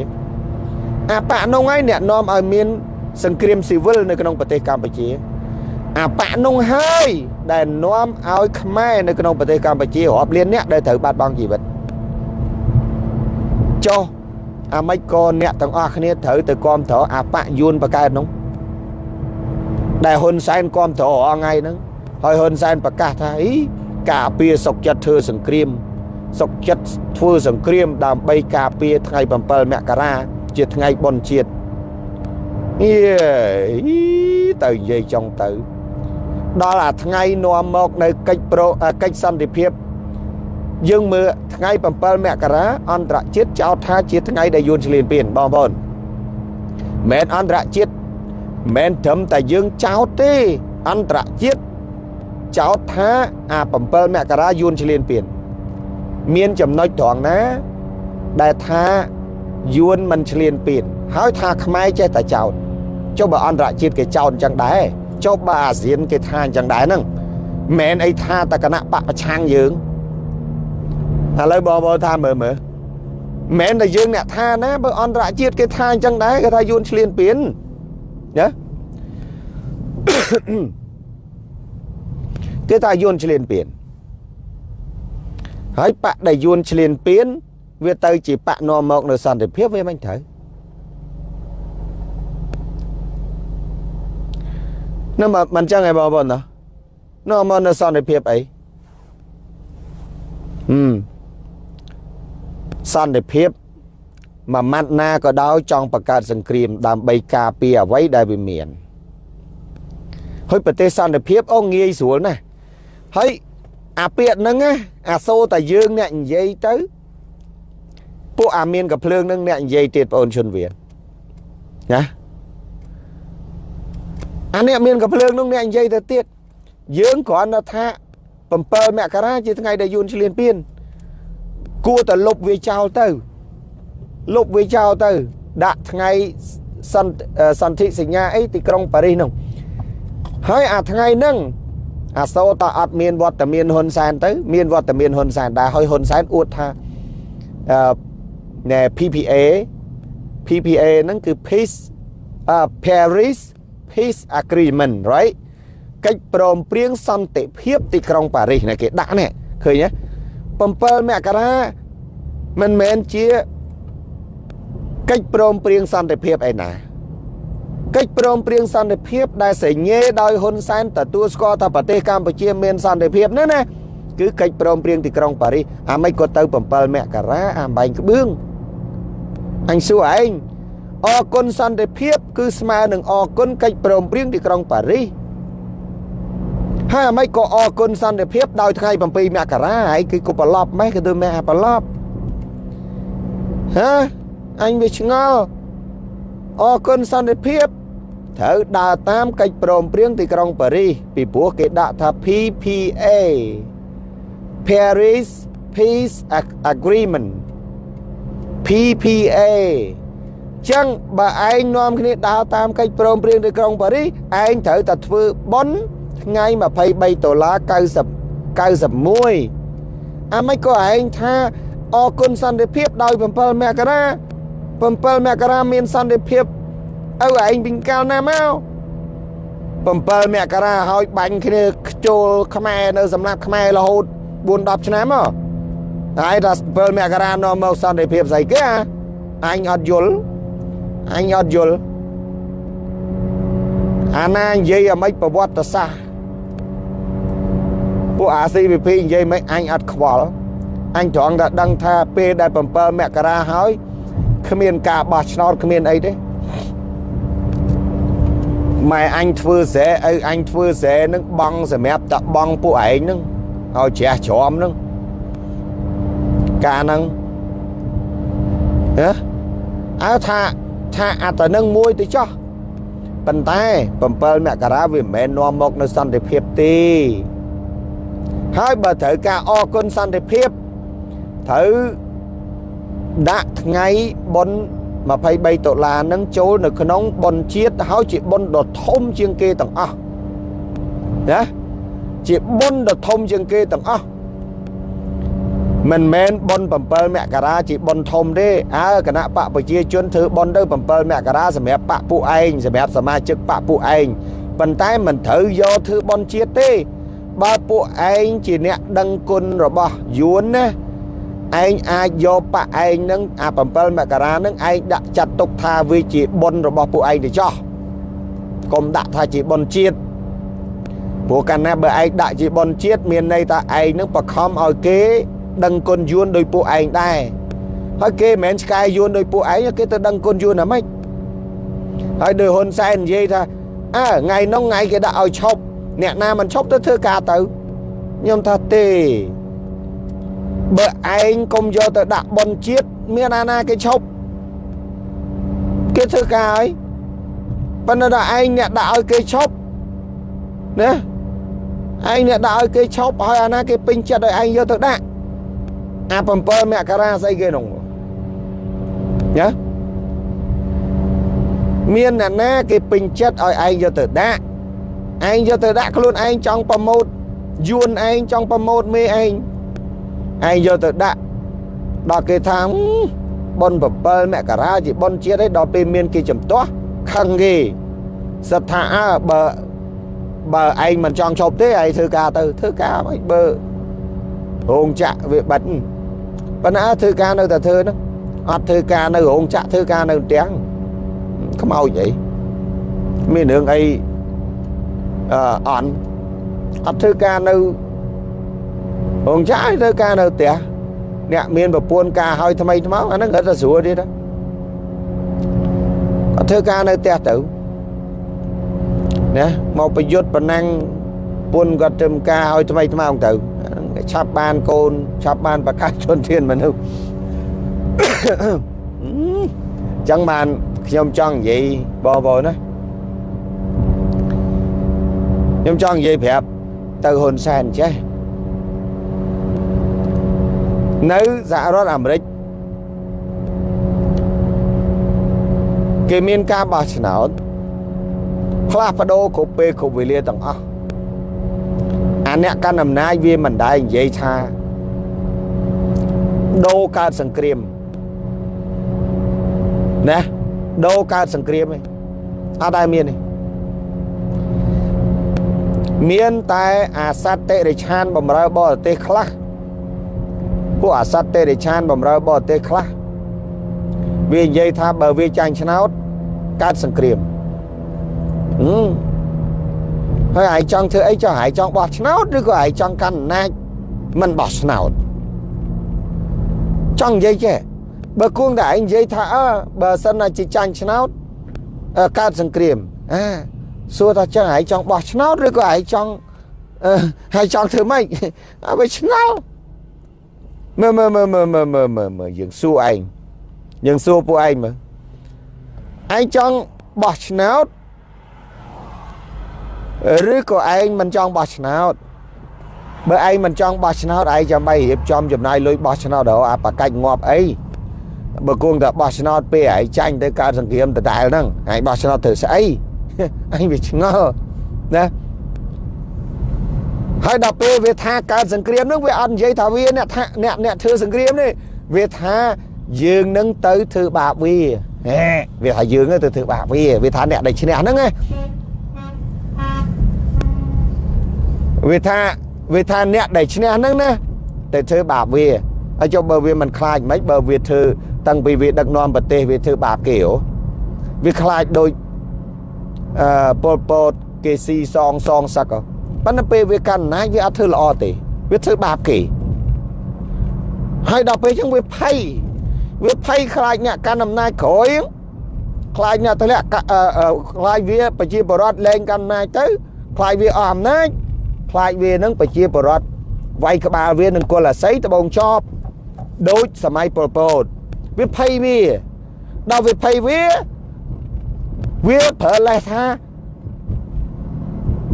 អាបកនោះហើយអ្នកនាំឲ្យមានសង្គ្រាមស៊ីវិលនៅក្នុងប្រទេសកម្ពុជាអាបកនោះហើយដែលនាំឲ្យខ្មែរនៅក្នុងប្រទេសកម្ពុជារាប់លានអ្នកដែលត្រូវបាត់បង់ជីវិតចុះអាម៉េចក៏អ្នកទាំងអស់គ្នាត្រូវទៅគ្រប់គ្រងអាបកយួនបកើតនោះដែលហ៊ុនសែនគ្រប់គ្រងអងថ្ងៃហ្នឹងហើយហ៊ុនសែនប្រកាសថាអីការពារសុកចិត្តធ្វើសង្គ្រាម សុកចិត្តធ្វើសង្គ្រាមដើម្បីការពារថ្ងៃ7មករាជាថ្ងៃបុណ្យជាតិយេទៅនិយាយចង់ទៅ ដល់អាថ្ងៃនាំមកនៅកិច្ចប្រកិច្ចសន្តិភាពយើងមើលថ្ងៃ7មករាអន្តរជាតិចោទថាជាថ្ងៃដែលយួនឆ្លៀនពៀនបងប្អូនមែនអន្តរជាតិមែនត្រឹមតែយើងចោទទេអន្តរជាតិចោទថាអា7មករាយួនឆ្លៀនពៀន មានចំណុចត្រង់ណា ដែលថាយួនមិនឆ្លៀនពៀនហើយថាខ្មែរចេះតែចោទចុះបើអន្តរជាតិគេចោទអញ្ចឹងដែរចុះបើអាស៊ានគេថាអញ្ចឹងដែរហ្នឹងមិនអីថាតគណៈបកប្រឆាំងយើងឥឡូវបងប្អូនថាមើលមើលមិនតែយើងអ្នកថាណាបើអន្តរជាតិគេថាអញ្ចឹងដែរគេថាយួនឆ្លៀនពៀនណាគេថាយួនឆ្លៀនពៀន ហើយបកដែលយួនឆ្លៀនពៀនវាទៅជាបកនាំមកនៅសន្តិភាពវាមិនត្រូវនៅមិនចឹងឯងបងប្អូនណានាំមកនៅសន្តិភាពអីហឹមសន្តិភាពមួយម៉ាត់ណាក៏ដោយចង់បង្កើតសង្គ្រាមដើម្បីការពារអ្វីដែលវាមានហើយប្រទេសសន្តិភាពអូងាយស្រួលណាស់ហហើយ អាពាក្យហ្នឹងណាអាសូរតែយើងអ្នកនិយាយទៅពួកអាមានកំភ្លើងហ្នឹងអ្នកនិយាយទៀតបងអូនជនវៀនណាអានេះមានកំភ្លើងនោះអ្នកនិយាយទៅទៀតយើងគ្រាន់តែថា7មករាជាថ្ងៃដែលយួនឆ្លៀនពៀនគួរតែលុបវាចោលទៅលុបវាចោលទៅ ដាក់ថ្ងៃសន្តិសន្ធិសញ្ញាអីទីក្រុងប៉ារីសនោះហើយអាថ្ងៃហ្នឹង អាសូរតអត់មានវត្តមានហ៊ុនសែនទៅមានវត្តមានហ៊ុនសែនដែរហើយហ៊ុនសែនអួតថាអឺណែ PPA PPA ហ្នឹងគឺ Peace uh, Paris Peace Agreement right កិច្ចព្រមព្រៀងសន្តិភាពទីក្រុងប៉ារីសណាគេដាក់នេះឃើញទេ7មករាមិនមែនជាកិច្ចព្រមព្រៀងសន្តិភាពឯណា កិច្ចព្រមព្រៀងសន្តិភាព ដែលសញ្ញេដោយហ៊ុនសែនទទួលស្គាល់ថាប្រទេសកម្ពុជាមានសន្តិភាពនោះណាគឺកិច្ចព្រមព្រៀងទីក្រុងប៉ារីសអាមិនក៏ទៅ7មករាអាបែងក្បឿងអញសួរឯងអរគុណសន្តិភាព គឺស្មើនឹងអរគុណកិច្ចព្រមព្រៀងទីក្រុងប៉ារីសហើយអាម៉េចក៏អរគុណសន្តិភាពដោយថ្ងៃ7មករាហើយគឺក៏ប្រឡប់ម៉េះក៏ទៅម៉េះអាប្រឡប់ហ៎អញវាឆ្ងល់ អរគុណសន្តិភាពត្រូវដើរតាមកិច្ចព្រមព្រៀងទីក្រុងប៉ារីសពីព្រោះគេដាក់ថា PPA Paris Peace Agreement PPA ចឹងបើឯងនាំគ្នាដើរតាមកិច្ចព្រមព្រៀងទីក្រុងប៉ារីសឯងត្រូវតែធ្វើប៉ុនថ្ងៃ23ដុល្លារ90 91អាមិនក៏ឯងថាអរគុណសន្តិភាពដោយ7មករា 7មករាមានសន្តិភាពឪឯងពីកាលណាមក7មករាហើយបាញ់គ្នាខ្ជុលខ្មែរនៅសម្រាប់ខ្មែររហូត4 10ឆ្នាំមកហើយដល់7មករានាំមកសន្តិភាពស្អីគេអញអត់យល់អញអត់យល់អាណានិយាយអាម៉េចប្រវត្តិសាស្ត្រពួកអា CVP និយាយមិនអញអត់ខ្វល់អញត្រង់តែដឹងថាពេលដែល7មករាហើយ គ្មានការបោះឆ្នោតគ្មានអីទេម៉ែអញធ្វើស្រែឪអញធ្វើស្រែនឹងបងសម្រាប់តបងពួកឯងនឹងឲ្យជ្រះជ្រំនឹងការហ្នឹងហ៎អើថាថាអត្តនឹងមួយទៅចោះប៉ុន្តែ7មករាវាមិនមែននាំមកនៅសន្តិភាពទេហើយបើត្រូវការអគុណសន្តិភាពត្រូវ ដាក់ថ្ងៃបុណ្យ23ដុល្លារនឹងចូលនៅក្នុងបុណ្យជាតិហើយជាបុណ្យដ៏ធំជាងគេទាំងអស់ណាជាបុណ្យដ៏ធំជាងគេទាំងអស់មិនមែនបុណ្យ7មករាជាបុណ្យធំទេអើគណៈបកប្រជាជនធ្វើបុណ្យទៅ7មករាសម្រាប់បកពួកឯងសម្រាប់សមាជិកបកពួកឯងប៉ុន្តែមិនត្រូវយកធ្វើបុណ្យជាតិទេ បើពួកឯងជាអ្នកដឹងគុណរបស់យួនណា ឯងអាចយកបកឯងនឹងអា7មករានឹងឯងដាក់ចាត់ទុកថាវាជាបុណ្យរបស់ពួកឯងទៅចោះកុំដាក់ថាជាបុណ្យជាតិព្រោះកាលណាបើឯងដាក់ជាបុណ្យជាតិមានន័យថាឯងនឹងបខំឲ្យគេ ដឹងគុណយួនដោយពួកឯងដែរហើយគេមិនមែនឆ្កែយួនដោយពួកឯងគេទៅដឹងគុណយួនអាម៉េចហើយដោយហ៊ុនសែននិយាយថាអើថ្ងៃនោះថ្ងៃគេដាក់ឲ្យឈប់អ្នកណាមិនឈប់ទៅធ្វើការទៅខ្ញុំថាទេ បើឯងកុំយកទៅដាក់បនជាតិមានអាណាគេឈប់គេធ្វើការហើយប៉ុន្តែដល់ឯងអ្នកដាក់ឲ្យគេឈប់ណាឯងអ្នកដាក់ឲ្យគេឈប់ហើយអាណាគេពេញចិត្តឲ្យឯងយកទៅដាក់អា7មករាស្អីគេនោះណាមានអ្នកណាគេពេញចិត្តឲ្យឯងយកទៅដាក់ឯងយកទៅដាក់ខ្លួនឯងចង់ប្រម៉ូតយួនឯងចង់ប្រម៉ូតមេឯង ឯងយកទៅដាក់ដល់គេថាប៉ុន7មករាជាប៉ុនជាតិឯងដល់ពេលមានគេចំទាស់ខឹងគេសិតថាអើបើបើឯងមិនចង់ឈប់ទេឯងធ្វើការទៅធ្វើការមិនបើរោងចក្រវាបិទប៉ុន្តែធ្វើការនៅតែធ្វើហ្នឹងអត់ធ្វើការនៅរោងចក្រធ្វើការនៅផ្ទះខ្មោចអីមានរឿងអីអអន់អត់ធ្វើការនៅ រោងចក្រធ្វើការនៅផ្ទះអ្នកមានប្រពន្ធការឲ្យថ្មីថ្មោអាហ្នឹងរត់តែស្រួលទៀតគាត់ធ្វើការនៅផ្ទះទៅណាមកប្រយុទ្ធប្រណាំងពន្ធគាត់ត្រឹមការឲ្យថ្មីថ្មោងទៅឆាប់បានកូនឆាប់បានប្រកាសជនធានមនុស្សចឹងបានខ្ញុំចង់និយាយបងប្អូនណាខ្ញុំចង់និយាយប្រាប់ទៅហ៊ុនសែនចេះ នៅសហរដ្ឋអាមេរិកគេមានការបោះឆ្នោតផ្លាស់ប្ដូរគ្រប់ពេលគ្រប់វេលាទាំងអស់អាអ្នកកាន់អំណាចវាមិនដែរនិយាយថាដូរកើតសង្គ្រាមណាដូរកើតសង្គ្រាមឯងអត់ដែរមានទេមានតែអាសត្វតិរិឆានបំរើបរទេសខ្លះ ពួកអាសត្វតិរិឆានបំរើបរទេសខ្លះវានិយាយថាបើវាចាញ់ឆ្នោតកើតសង្គ្រាមហឹមហើយឯងចង់ធ្វើអីចង់ឯងចង់បោះឆ្នោតឬក៏ឯងចង់កាន់អំណាចមិនបោះឆ្នោតចង់និយាយចេះបើគួងតែឯងនិយាយថាអើបើសិនណាជាចាញ់ឆ្នោតកើតសង្គ្រាមអាសួរថាចឹងឯងចង់បោះឆ្នោតឬក៏ឯងចង់អឺហើយចង់ធ្វើម៉េចឲ្យវាឆ្ងល់ មើលមើលមើលមើលមើលមើលមើលមើលយើងសួរឯងយើងសួរពួកឯងមើលឯងចង់បោះឆ្នោតឬក៏ឯងមិនចង់បោះឆ្នោតបើឯងមិនចង់បោះឆ្នោតឯងចាំបីរៀបចំចំណាយលុយបោះឆ្នោតដល់អាបកាច់ងាប់អីបើគង់តែបោះឆ្នោតពេលឯងចាញ់ទៅកើតសង្គ្រាមដដែលហ្នឹងឯងបោះឆ្នោតធ្វើស្អីឯងវាឆ្ងល់ណា ហើយដល់ពេលវាថាកើតសង្គ្រាមហ្នឹងវាអត់និយាយថាវាអ្នកថាអ្នកអ្នកធ្វើសង្គ្រាមនេះវាថាយើងនឹងទៅធ្វើបាបវាហេវាថាយើងទៅធ្វើបាបវាវាថាអ្នកដែលឈ្នះហ្នឹងណាវាថាវាថាអ្នកដែលឈ្នះហ្នឹងណាទៅធ្វើបាបវាហើយចុះបើវាមិនខ្លាចមិនបើវាធ្វើតាំងពីវាដឹកនាំប្រទេសវាធ្វើបាបគេហ៎វាខ្លាចដូចអឺប៉ុលពតគេស៊ីសងសងសឹក ប៉ុន្តែពេលវាកាន់អំណាចវាអត់ធ្វើល្អទេវាធ្វើបាបគេហើយដល់ពេលចឹងវាភ័យវាភ័យខ្លាចអ្នកកាន់អំណាចក្រោយខ្លាចអ្នកទម្លាក់ខ្លាចវាប្រជាបរដ្ឋលែងកាន់អំណាចទៅខ្លាចវាអស់អំណាចខ្លាចវានឹងប្រជាបរដ្ឋវាយក្បាលវានឹងគល់អាស័យដបងចប់ដូចសម័យប៉ុលពតវាភ័យវាដល់វាភ័យវាវាប្រើលេសថា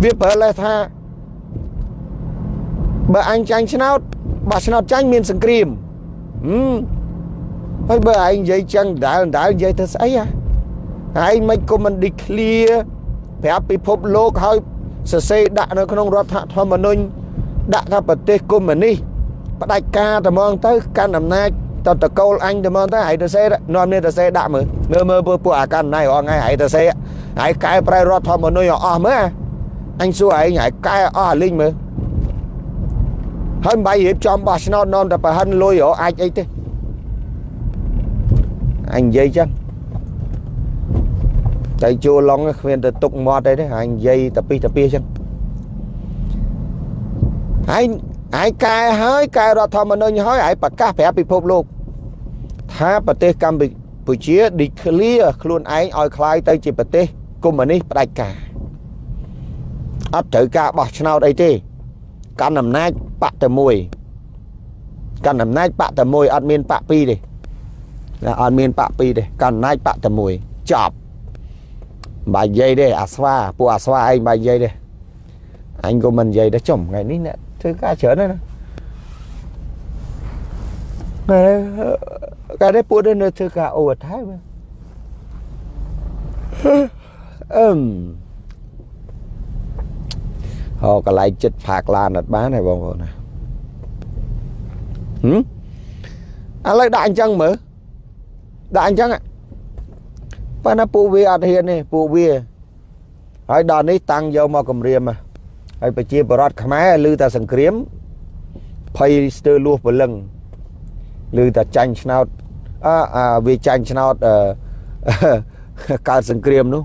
វាប្រើលេសថាបើអញចាញ់ឆ្នោតបើឆ្នោតចាញ់មានសង្គ្រាមហឹមហើយបើឯងនិយាយចឹងដាល់ដាល់និយាយទៅស្អីហ៎ឯងមិនក៏មិន declare ប្រាប់ពិភពលោកហើយសរសេរដាក់នៅក្នុងរដ្ឋធម្មនុញ្ញដាក់ថាប្រទេសកុម្មុយនីសផ្ដាច់ការតែមកទៅកាន់អំណាចតតកូលអញតែមកទៅហើយទៅសេនាំនេះទៅសេដាក់មើលមើលមើលពួកអាកាន់ណៃរងថ្ងៃហើយទៅសេហើយកែប្រែរដ្ឋធម្មនុញ្ញអស់មើល អញសួរឯងហើយកែអស់អាលីងមើលហើយបាយរៀបចំបោះឆ្នោតនាំតែប្រហិនលុយអាចអីទេអញនិយាយចឹងតែជួឡុងគ្មានទៅទុកមាត់អីទេហើយនិយាយតពីតពីចឹងហើយហើយកែហើយកែរដ្ឋធម្មនុញ្ញហើយហើយប្រកាសប្រាប់ពិភពលោកថាប្រទេសកម្ពុជា declare ខ្លួនឯងឲ្យคล้ายទៅជាប្រទេសកុម្មុយនីសផ្ដាច់ការ អត់ត្រូវការបោះឆ្នោតអីទេកាន់អំណាចបកតែមួយកាន់អំណាចបកតែមួយអត់មានបកពីរទេអត់មានបកពីរទេកាន់អំណាចបកតែមួយចប់បាយនិយាយទេអាស្វាពួកអាស្វាឯងបាយនិយាយទេអញក៏មិននិយាយដែរចំថ្ងៃនេះអ្នកធ្វើការច្រើនណាស់ណាកាលនេះពួកនេះនៅធ្វើការអូថៃមើលអឹម ហៅកន្លែងចិត្តផាកឡានអត់បានទេបងប្អូនណាហឹមឥឡូវដាក់អញ្ចឹងមើលដាក់អញ្ចឹងប៉ុន្តែពួកវាអត់ហ៊ានទេពួកវាហើយដល់នេះតាំងយកមកគម្រាមហើយប្រជាបរតខ្មែរឮតែសង្គ្រាមភ័យស្ទើរលួសពលឹងឮតែចាញ់ឆ្នោតអអាវាចាញ់ឆ្នោតអឺកើតសង្គ្រាមនោះ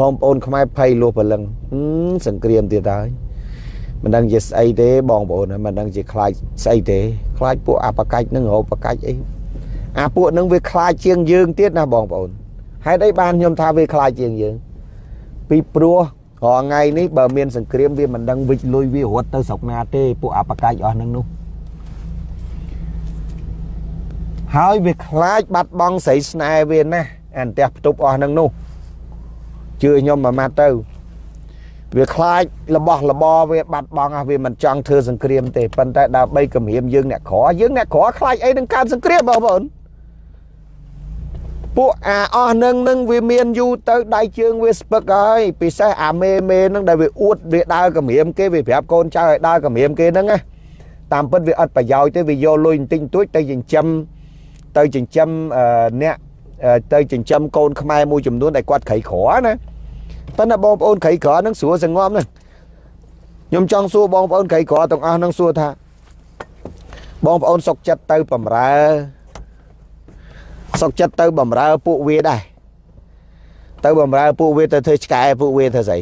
បងប្អូនខ្មែរភ័យលួសពលឹងសង្គ្រាមទៀតហើយមិនដឹងជាស្អីទេបងប្អូនមិនដឹងជាខ្លាចស្អីទេខ្លាចពួកអបកាច់នឹងរោបកាច់អីអាពួកនឹងវាខ្លាចជាងយើងទៀតណាបងប្អូនហេតុអីបានខ្ញុំថាវាខ្លាចជាងយើងពីព្រោះរាល់ថ្ងៃនេះបើមានសង្គ្រាមវាមិនដឹងវិច្ចលុយវារត់ទៅស្រុកណាទេពួកអបកាច់អស់នឹងនោះហើយវាខ្លាចបាត់បង់ស្រីស្នេហ៍វាណាស់អានផ្ទះផ្ទប់អស់នឹងនោះ ជឿខ្ញុំមួយម៉ាត់ទៅ វាខ្លាចរបស់របរវាបាត់បង់អស់វាមិនចង់ធ្វើសង្គ្រាមទេប៉ុន្តែដើម្បីគម្រាមយើងអ្នកក្រយើងអ្នកក្រខ្លាចអីនឹងកើតសង្គ្រាមបងប្អូនពួកអាអស់នឹងនឹងវាមានយូរទៅដៃជើងវាស្ពឹកហើយពិសេសអាមេមេនឹងដែលវាអួតវាដើរគម្រាមគេវាប្រាប់កូនចៅឲ្យដើរគម្រាមគេហ្នឹងណាតាមពិតវាអត់ប្រយោជន៍ទេវាយកលុយបន្តិចបន្តួចទៅចិញ្ចឹមទៅចិញ្ចឹមអ្នកទៅចិញ្ចឹមកូនខ្មែរមួយចំនួនដែលគាត់ក្រីក្រណា ប៉ុន្តែបងប្អូនក្រីក្រហ្នឹងស្រួលសងំហ្នឹងខ្ញុំចង់សួរបងប្អូនក្រីក្រទាំងអស់ហ្នឹងសួរថា បងប្អូនសុកចិត្តទៅបំរើសុកចិត្តទៅបំរើពួកវាដែរទៅបំរើពួកវាទៅធ្វើឆ្កែពួកវាធ្វើស្អី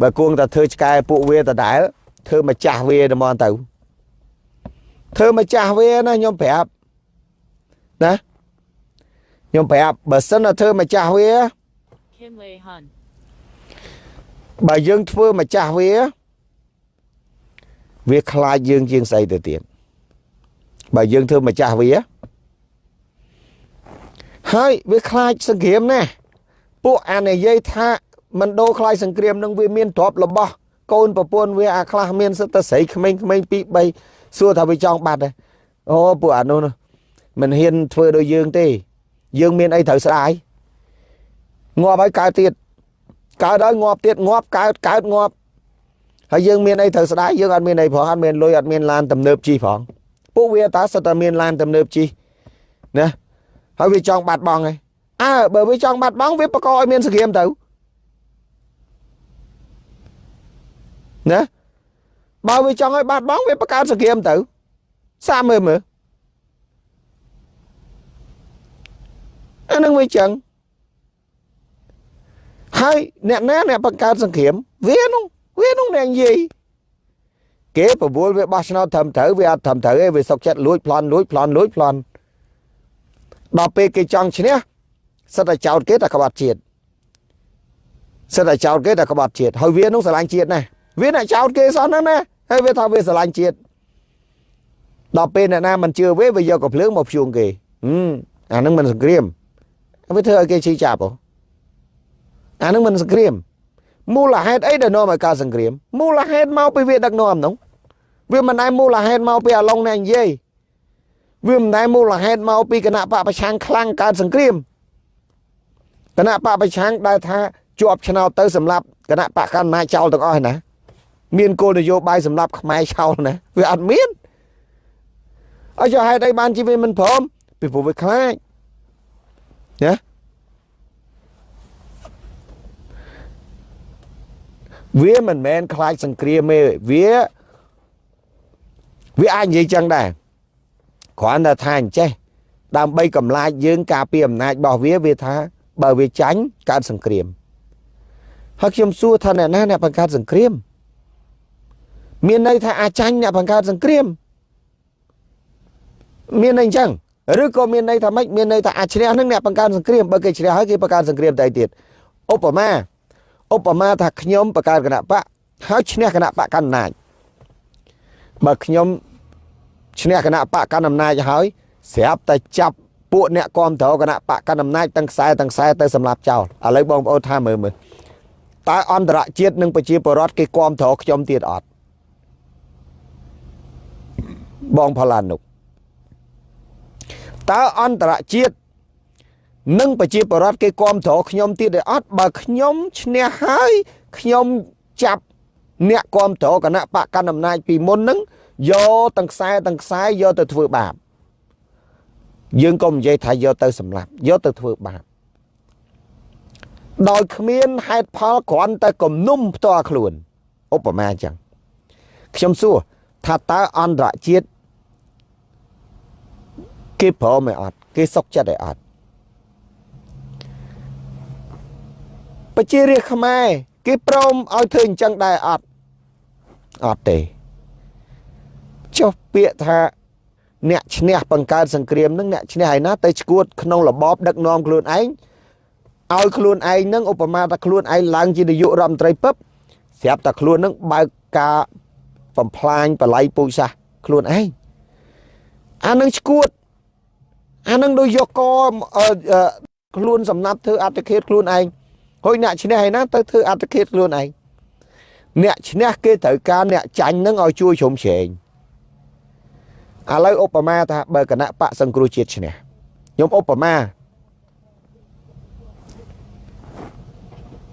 បើគួងតែធ្វើឆ្កែពួកវាដដែលធ្វើម្ចាស់វាតែមកទៅធ្វើម្ចាស់វាណាខ្ញុំប្រាប់ណាខ្ញុំប្រាប់បើសិនតែធ្វើម្ចាស់វា Kim Lei Hun. បើយើងធ្វើម្ចាស់វាវាខ្លាចយើងជាងស្អីទៅទៀតបើយើងធ្វើម្ចាស់វាហើយវាខ្លាចសង្គ្រាមណាស់ពួកអានិយាយថាមិនដូរខ្លាចសង្គ្រាមនឹងវាមានទ្រព្យរបស់កូនប្រពន្ធវាអាខ្លះមានសិតតែស្រីក្មេងៗ2 3សួរថាវាចង់បាត់ហ៎អូពួកអានោះមិនហ៊ានធ្វើដូចយើងទេ យើងមានអីត្រូវស្ដាយងាប់ហើយកើតទៀត កើតហើយងាប់ទៀតងាប់កើតកើតងាប់ហើយយើងមានអីត្រូវស្ដាយយើងអត់មានអីផងអត់មានលុយអត់មានឡានទំនើបជិះផងពួកវាតាសិតតែមានឡានទំនើបជិះណាហើយវាចង់បាត់បង់ឯងអើបើវាចង់បាត់បង់វាបកឲ្យមានសង្គ្រាមទៅណាបើវាចង់ឲ្យបាត់បង់វាបង្កើតសង្គ្រាមទៅសាមើលមើលអានឹងវាចឹង ហើយអ្នកណាអ្នកបង្កើតសង្គ្រាមវានោះវានោះអ្នកនិយាយគេប្រមូលវាបោះឆ្នោតត្រឹមត្រូវវាអត់ត្រឹមត្រូវទេវាសុកចិត្តលួចប្លន់លួចប្លន់លួចប្លន់ដល់ពេលគេចង់ឈ្នះសិតតែចោតគេតែក្បត់ជាតិសិតតែចោតគេតែក្បត់ជាតិហើយវានោះស្រឡាញ់ជាតិណាស់វាអ្នកចោតគេសោះហ្នឹងណាហើយវាថាវាស្រឡាញ់ជាតិដល់ពេលអ្នកណាមិនជឿវាវាយកកំភ្លើងមកភ្ជួងគេហឹមអាហ្នឹងមិនសង្គ្រាមវាធ្វើឲ្យគេឈឺចាប់ហ៎ អាហ្នឹងមិនសង្គ្រាមមូលហេតុអីដែលនាំឲ្យកើតសង្គ្រាមមូលហេតុមកពីវាដឹកនាំនោះវាមិនដែលមូលហេតុមកពីអាឡុងអ្នកនិយាយវាមិនដែលមូលហេតុមកពីគណៈបកប្រឆាំងខ្លាំងកើតសង្គ្រាមគណៈបកប្រឆាំងដែលថាជាប់ឆ្នោតទៅសម្រាប់គណៈបកកណ្ដាលចោលទាំងអស់ឯណាមានគោលនយោបាយសម្រាប់ខ្មែរចោលណាវាអត់មានអញ្ចឹងហេតុអីបានជាវាមិនព្រមពីព្រោះវាខ្លាចណា វាមិនមែនខ្លាចសង្គ្រាមទេវាវាអាចនិយាយចឹងដែរគ្រាន់តែថាអញ្ចេះដើម្បីកម្លាចយើងការពារអំណាចរបស់វាវាថាបើវាចាញ់កើតសង្គ្រាមហើយខ្ញុំសួរថាអ្នកណាអ្នកបង្កើតសង្គ្រាមមានន័យថាអាចចាញ់អ្នកបង្កើតសង្គ្រាមមានន័យអញ្ចឹងឬក៏មានន័យថាម៉េចមានន័យថាអាចឈ្នះនឹងអ្នកបង្កើតសង្គ្រាមបើគេឈ្នះហើយគេបង្កើតសង្គ្រាមតែទៀតឧបមា ឧបមាថាខ្ញុំបង្កើតគណៈបកហើយឈ្នះគណៈបកកណ្ដាលអំណាចបើខ្ញុំឈ្នះគណៈបកកណ្ដាលអំណាចហើយស្រាប់តែចាប់ពួកអ្នកគ្រប់គ្រងគណៈបកកណ្ដាលអំណាចទាំងខ្សែទាំងខ្សែទៅសម្លាប់ចោលឥឡូវបងប្អូនថាមើលមើលតើអន្តរជាតិនិងប្រជាពលរដ្ឋគេគ្រប់គ្រងខ្ញុំទៀតអត់បងផល្លានុកតើអន្តរជាតិ និងប្រជាពលរដ្ឋគេគ្រប់គ្រងខ្ញុំទៀតទេអត់បើខ្ញុំឈ្នះហើយខ្ញុំចាប់អ្នកគ្រប់គ្រងគណៈបកកណ្ដាលអំណាចពីមុនហ្នឹងយកទាំងខ្សែទាំងខ្សែយកទៅធ្វើបាបយើងក៏និយាយថាយកទៅសម្លាប់យកទៅធ្វើបាបដោយគ្មានហេតុផលគ្រាន់តែគំនុំផ្ទាល់ខ្លួនឧបមាអញ្ចឹងខ្ញុំសួរថាតើអន្តរជាតិគេព្រមឯអត់គេសុកចិត្តឯអត់ ប្រជារាស្ត្រខ្មែរគេព្រមឲ្យធ្វើអញ្ចឹងដែរអត់អត់ទេចុះពាក្យថាអ្នកឈ្នះបង្កើតសង្គ្រាមនឹងអ្នកឈ្នះឯណាទៅឈួតក្នុងរបបដឹកនាំខ្លួនឯងឲ្យខ្លួនឯងនឹងឧបមាថាខ្លួនឯងឡើងជានាយករដ្ឋមន្ត្រីពឹបស្រាប់តែខ្លួននឹងបើកការបំផ្លាញបល័យពូជសាសន៍ខ្លួនឯងអានឹងឈួតអានឹងដូចយកកខ្លួនសំណាប់ធ្វើអត្តឃាតខ្លួនឯង ហួយអ្នកឈ្នះឯណាទៅធ្វើអត្តឃាតខ្លួនឯងអ្នកឈ្នះគេត្រូវការអ្នកចាញ់នឹងឲ្យជួយជ្រោមជ្រែងឥឡូវឧបមាថាបើគណៈបកសង្គ្រោះជាតិឈ្នះខ្ញុំឧបមា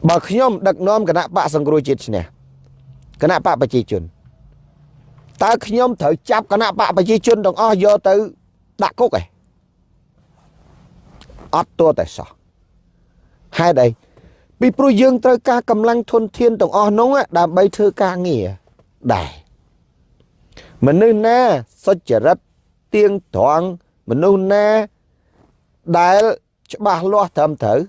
បើខ្ញុំដឹកនាំគណៈបកសង្គ្រោះជាតិឈ្នះគណៈបកប្រជាជនតើខ្ញុំត្រូវចាប់គណៈបកប្រជាជនទាំងអស់យកទៅដាក់គុកឯងអត់ទោះតែសោះហេតុអី ពីព្រោះយើងត្រូវការកម្លាំងធនធានទាំងអស់នោះដើម្បីធ្វើការងារដែរមនុស្សណាសុចរិតទៀងត្រង់មនុស្សណាដែលច្បាស់លាស់ត្រឹមត្រូវ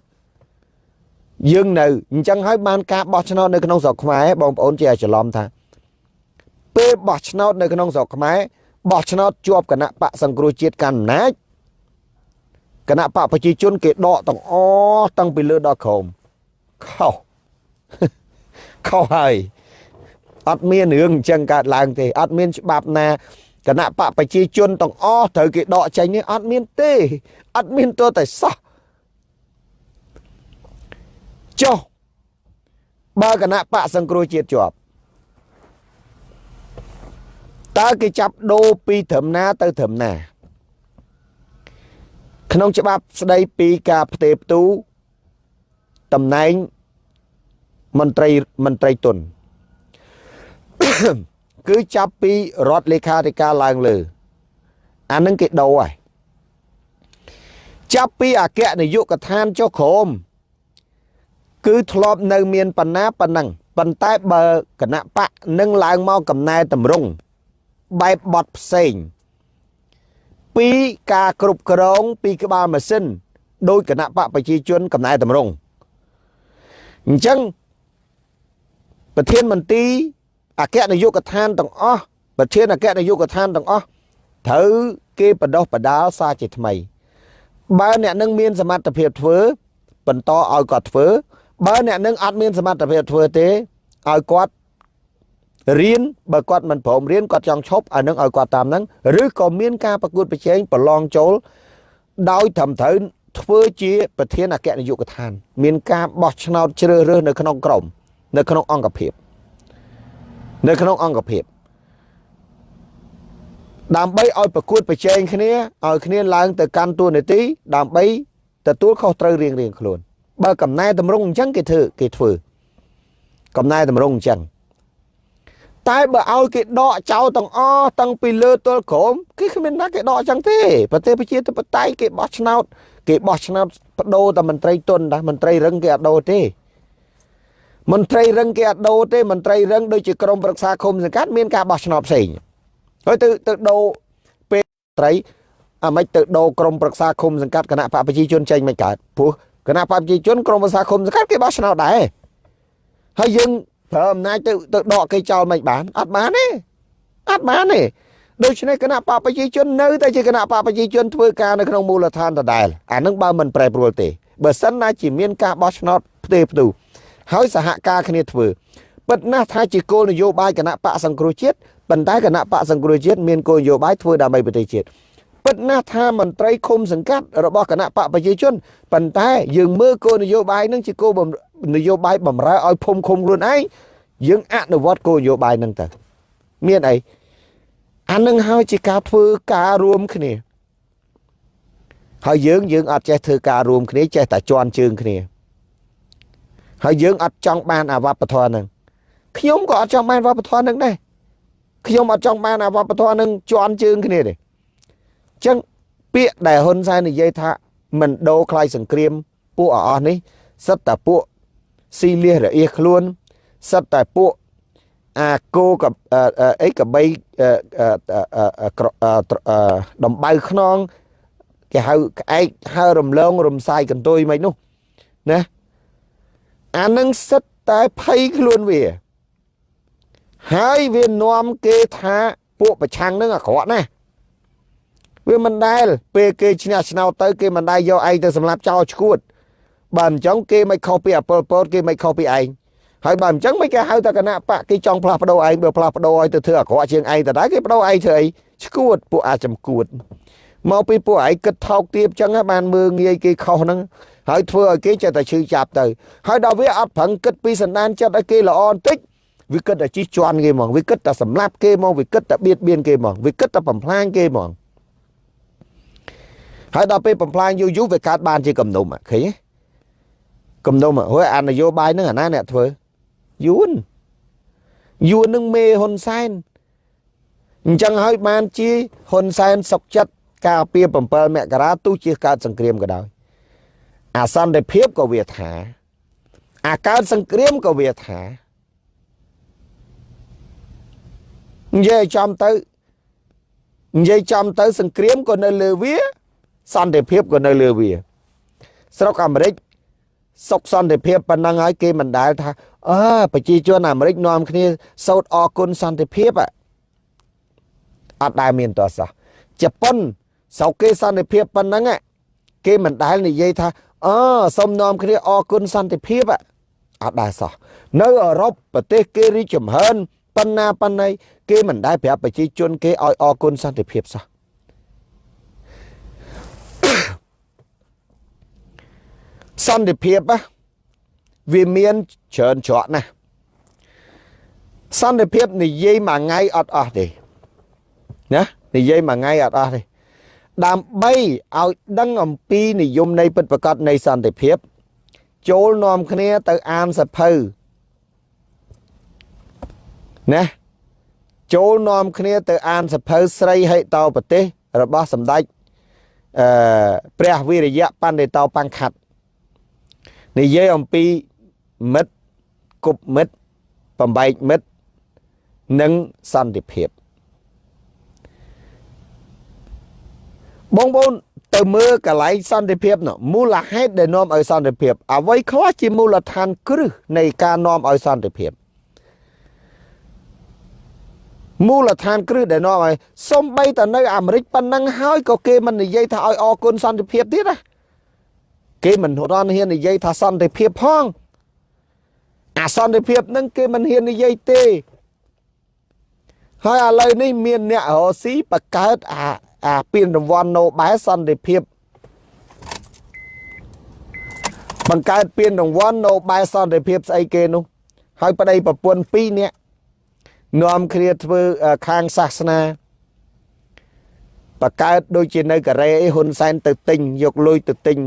យើងនៅអញ្ចឹងហើយបានការបោះឆ្នោតនៅក្នុងស្រុកខ្មែរបងប្អូនជាច្រឡំថា ពេលបោះឆ្នោតនៅក្នុងស្រុកខ្មែរបោះឆ្នោតជាប់គណៈបកសង្គ្រោះជាតិកាន់អំណាចគណៈបកប្រជាជនគេដកទាំងអស់តាំងពីលើដល់ក្រោម ខុសខុសហើយអត់មានរឿងអញ្ចឹងកើតឡើងទេអត់មានច្បាប់ណាគណៈបកប្រជាជនទាំងអស់ត្រូវគេដកចេញនេះអត់មានទេអត់មានទោះតែសោះចុះបើគណៈបកសង្គ្រោះជាតិជាប់តើគេចាប់ដូរពីត្រឹមណាទៅត្រឹមណា ក្នុងច្បាប់ស្ដីពីការផ្ទេរផ្ទូ តំណែងមន្ត្រីមន្ត្រីទុនគឺចាប់ពីរដ្ឋលេខាធិការឡើងលើ អានឹងគេដូរហើយចាប់ពីអគ្គនាយកដ្ឋានចុះក្រោមគឺធ្លាប់នៅមានបណ្ណាប៉ុណ្ណឹងប៉ុន្តែបើគណៈបកនឹងឡើងមកកំណែតម្រង់បែបបត់ផ្សេងពីការគ្រប់គ្រងពីក្បាលម៉ាស៊ីនដោយគណៈបកប្រជាជនកំណែតម្រង់ អញ្ចឹងប្រធានមន្ត្រីអគ្គនាយកដ្ឋានទាំងអស់ប្រធានអគ្គនាយកដ្ឋានទាំងអស់ត្រូវគេបដោះបដាលសារជាថ្មី បើអ្នកនឹងមានសមត្ថភាពធ្វើបន្តឲ្យគាត់ធ្វើ បើអ្នកនឹងអត់មានសមត្ថភាពធ្វើទេឲ្យគាត់រៀនបើគាត់មិនព្រមរៀនគាត់ចង់ឈប់អានឹងឲ្យគាត់តាមហ្នឹងឬក៏មានការប្រកួតប្រជែងប្រឡងចូលដោយត្រឹមត្រូវ ធ្វើជាប្រធានអគ្គនាយកដ្ឋាន មានការបោះឆ្នោតជ្រើសរើសនៅក្នុងក្រមនៅក្នុងអង្គភាពនៅក្នុងអង្គភាពដើម្បីឲ្យប្រកួតប្រជែងគ្នាឲ្យគ្នាឡើងទៅកាន់តួនាទីដើម្បីទទួលខុសត្រូវរៀងរៀងខ្លួនបើកំណែតម្រង់អញ្ចឹងគេធ្វើគេធ្វើកំណែតម្រង់អញ្ចឹងតែបើឲ្យគេដកចោលទាំងអស់តាំងពីលើទល់ក្រោមគេគ្មានណាគេដកអញ្ចឹងទេប្រទេសប្រជាធិបតេយ្យគេបោះឆ្នោត គេបោះឆ្នោតបដូរតែមន្ត្រីទុនដែរមន្ត្រីរឹងគេអត់ដូរទេមន្ត្រីរឹងគេអត់ដូរទេមន្ត្រីរឹងដូចជាក្រមប្រឹក្សាឃុំសង្កាត់មានការបោះឆ្នោតផ្សេងហើយទៅទៅដូរពេលត្រីអាមិនទៅដូរក្រមប្រឹក្សាឃុំសង្កាត់គណៈបកប្រជាជនចេញមិនកើតព្រោះគណៈបកប្រជាជនក្រមប្រឹក្សាឃុំសង្កាត់គេបោះឆ្នោតដែរហើយយើងប្រើអំណាចទៅទៅដកគេចោលមិនបានអត់បានទេអត់បានទេ ដូច្នេះគណៈបកប្រជាជននៅតែជាគណៈបកប្រជាជនធ្វើការនៅក្នុងមូលដ្ឋានដដែលអានឹងបើមិនប្រែប្រួលទេបើសិនណាជាមានការបោះឆ្នោតផ្ទេរផ្ទូហើយសហការគ្នាធ្វើពិតណាស់ថាជាគោលនយោបាយគណៈបកសង្គ្រោះជាតិប៉ុន្តែគណៈបកសង្គ្រោះជាតិមានគោលនយោបាយធ្វើដើម្បីប្រទេសជាតិពិតណាស់ថាមន្ត្រីឃុំសង្កាត់របស់គណៈបកប្រជាជនប៉ុន្តែយើងមើលគោលនយោបាយនឹងជាគោលនយោបាយបំរើឲ្យភូមិឃុំខ្លួនឯងយើងអនុវត្តគោលនយោបាយនឹងទៅមានអី អានឹងហើយជាការធ្វើការរួមគ្នា ហើយយើងយើងអត់ចេះធ្វើការរួមគ្នាចេះតែជន់ជើងគ្នាហើយយើងអត់ចង់បានអាវប្បធម៌នឹងខ្ញុំក៏អត់ចង់បានវប្បធម៌នឹងដែរខ្ញុំអត់ចង់បានអាវប្បធម៌នឹងជន់ជើងគ្នាទេអញ្ចឹងពាក្យដែលហ៊ុនសែននិយាយថាមិនដូរខ្លាយសង្គ្រាមពួកអស់នេះសិតតែពួកស៊ីលៀសរអៀសខ្លួនសិតតែពួក អាគោកអីកបីដំបៅខ្នងគេហៅក្អែកហៅរំលង រំសាយកន្ទុយមិននោះណាអានឹងសិតតែភ័យខ្លួនវា ហើយវានាំគេថាពួកប្រឆាំងនឹងអាក្រក់ណាស់វាមិនដែលពេលគេឈ្នះឆ្នោតទៅគេមិនដែលយកឯងទៅសម្លាប់ចោលឈួត បើអញ្ចឹងគេមិនខុសពីអពលពតគេមិនខុសពីឯង ហើយបើមិនចឹងមិនគេហៅថាគណៈបកគេចង់ផ្លាស់ប្ដូរឯងបើផ្លាស់ប្ដូរឲ្យទៅធ្វើអាក្រក់ជាងឯងតើគេប្ដូរឯងធ្វើអីឈួតពួកអាចចំគួតមកពីពួកឯងគិតថោកទាបចឹងបានមើងងាយគេខុសហ្នឹងហើយធ្វើឲ្យគេចេះតែឈឺចាប់ទៅហើយដល់វាអត់ប្រឹងគិតពីសន្តានចិត្តឲ្យគេល្អបន្តិចវាគិតតែជិះជន់គេហ្មងវាគិតតែសម្លាប់គេហ្មងវាគិតតែបៀតបៀនគេហ្មងវាគិតតែបំផ្លាញគេហ្មងហើយដល់ពេលបំផ្លាញយូរយូរវាកើតបានជាគំនុំឃើញទេគំនុំហើយអានយោបាយហ្នឹងអាណាអ្នកធ្វើ យួនយួននឹងមេហ៊ុនសែនអញ្ចឹងហើយបានជាហ៊ុនសែនសុកចិត្តការពី7មករាទោះជាកើតសង្គ្រាមក៏ដោយអាសន្តិភាពក៏វាថា អាកើតសង្គ្រាមក៏វាថានិយាយចំទៅនិយាយចំទៅ សង្គ្រាមក៏នៅលើវា សន្តិភាពក៏នៅលើវា ស្រុកអាមេរិក សុខសន្តិភាពប៉ុណ្ណឹងហើយគេមិនដែលថាអើប្រជាជនអាមេរិកនាំគ្នាសោតអគុណសន្តិភាពអត់ដែលមានតោះសោះជប៉ុនសោកគេសន្តិភាពប៉ុណ្ណឹងគេមិនដែលនិយាយថាអើសូមនាំគ្នាអគុណសន្តិភាពអត់ដែលសោះនៅអឺរ៉ុបប្រទេសគេរីកចម្រើនប៉ុណ្ណាប៉ុណ្ណីគេមិនដែលប្រាប់ប្រជាជនគេឲ្យអគុណសន្តិភាពសោះ សន្តិភាពវាមានច្រើនច្រកណាស់សន្តិភាពនិយាយមួយថ្ងៃអត់អស់ទេណានិយាយមួយថ្ងៃអត់អស់ទេដើម្បីឲ្យដឹងអំពីនិយមនៃពិតប្រកបនៃសន្តិភាព ចូលនាំគ្នាទៅអានសភៅណាចូលនាំគ្នាទៅអានសភៅស្រីហិតោប្រទេសរបស់សម្ដេចអឺព្រះវិរិយៈបណ្ឌិតោបង្ខាត់ និយាយអំពីមិត្តគប់មិត្តបំបែកមិត្តនិងសន្តិភាពបងប្អូនទៅមើលកន្លែងសន្តិភាពនោះមូលហេតុដែលនាំឲ្យសន្តិភាព អ្វីខ្លះជាមូលដ្ឋានគ្រឹះនៃការនាំឲ្យសន្តិភាពមូលដ្ឋានគ្រឹះដែលនាំឲ្យសំបីតនៅអាមេរិកប៉ុណ្ណឹងហើយក៏គេមិននិយាយថាឲ្យអរគុណសន្តិភាពទៀតណា គេមិនរត់ហ៊ាននិយាយថាសន្តិភាពផងអាសន្តិភាពហ្នឹងគេមិនហ៊ាននិយាយទេហើយឥឡូវនេះមានអ្នករស់ស៊ីបកើតអាអាពានរង្វាន់ Nobel សន្តិភាពបង្កើតពានរង្វាន់ Nobel សន្តិភាពស្អីគេនោះ ហើយប្តីប្រពន្ធ2នាក់នាំគ្នាធ្វើខាងសាសនាបកើតដូចជានៅកូរ៉េហ៊ុនសែនទៅទិញយកលុយទៅទិញ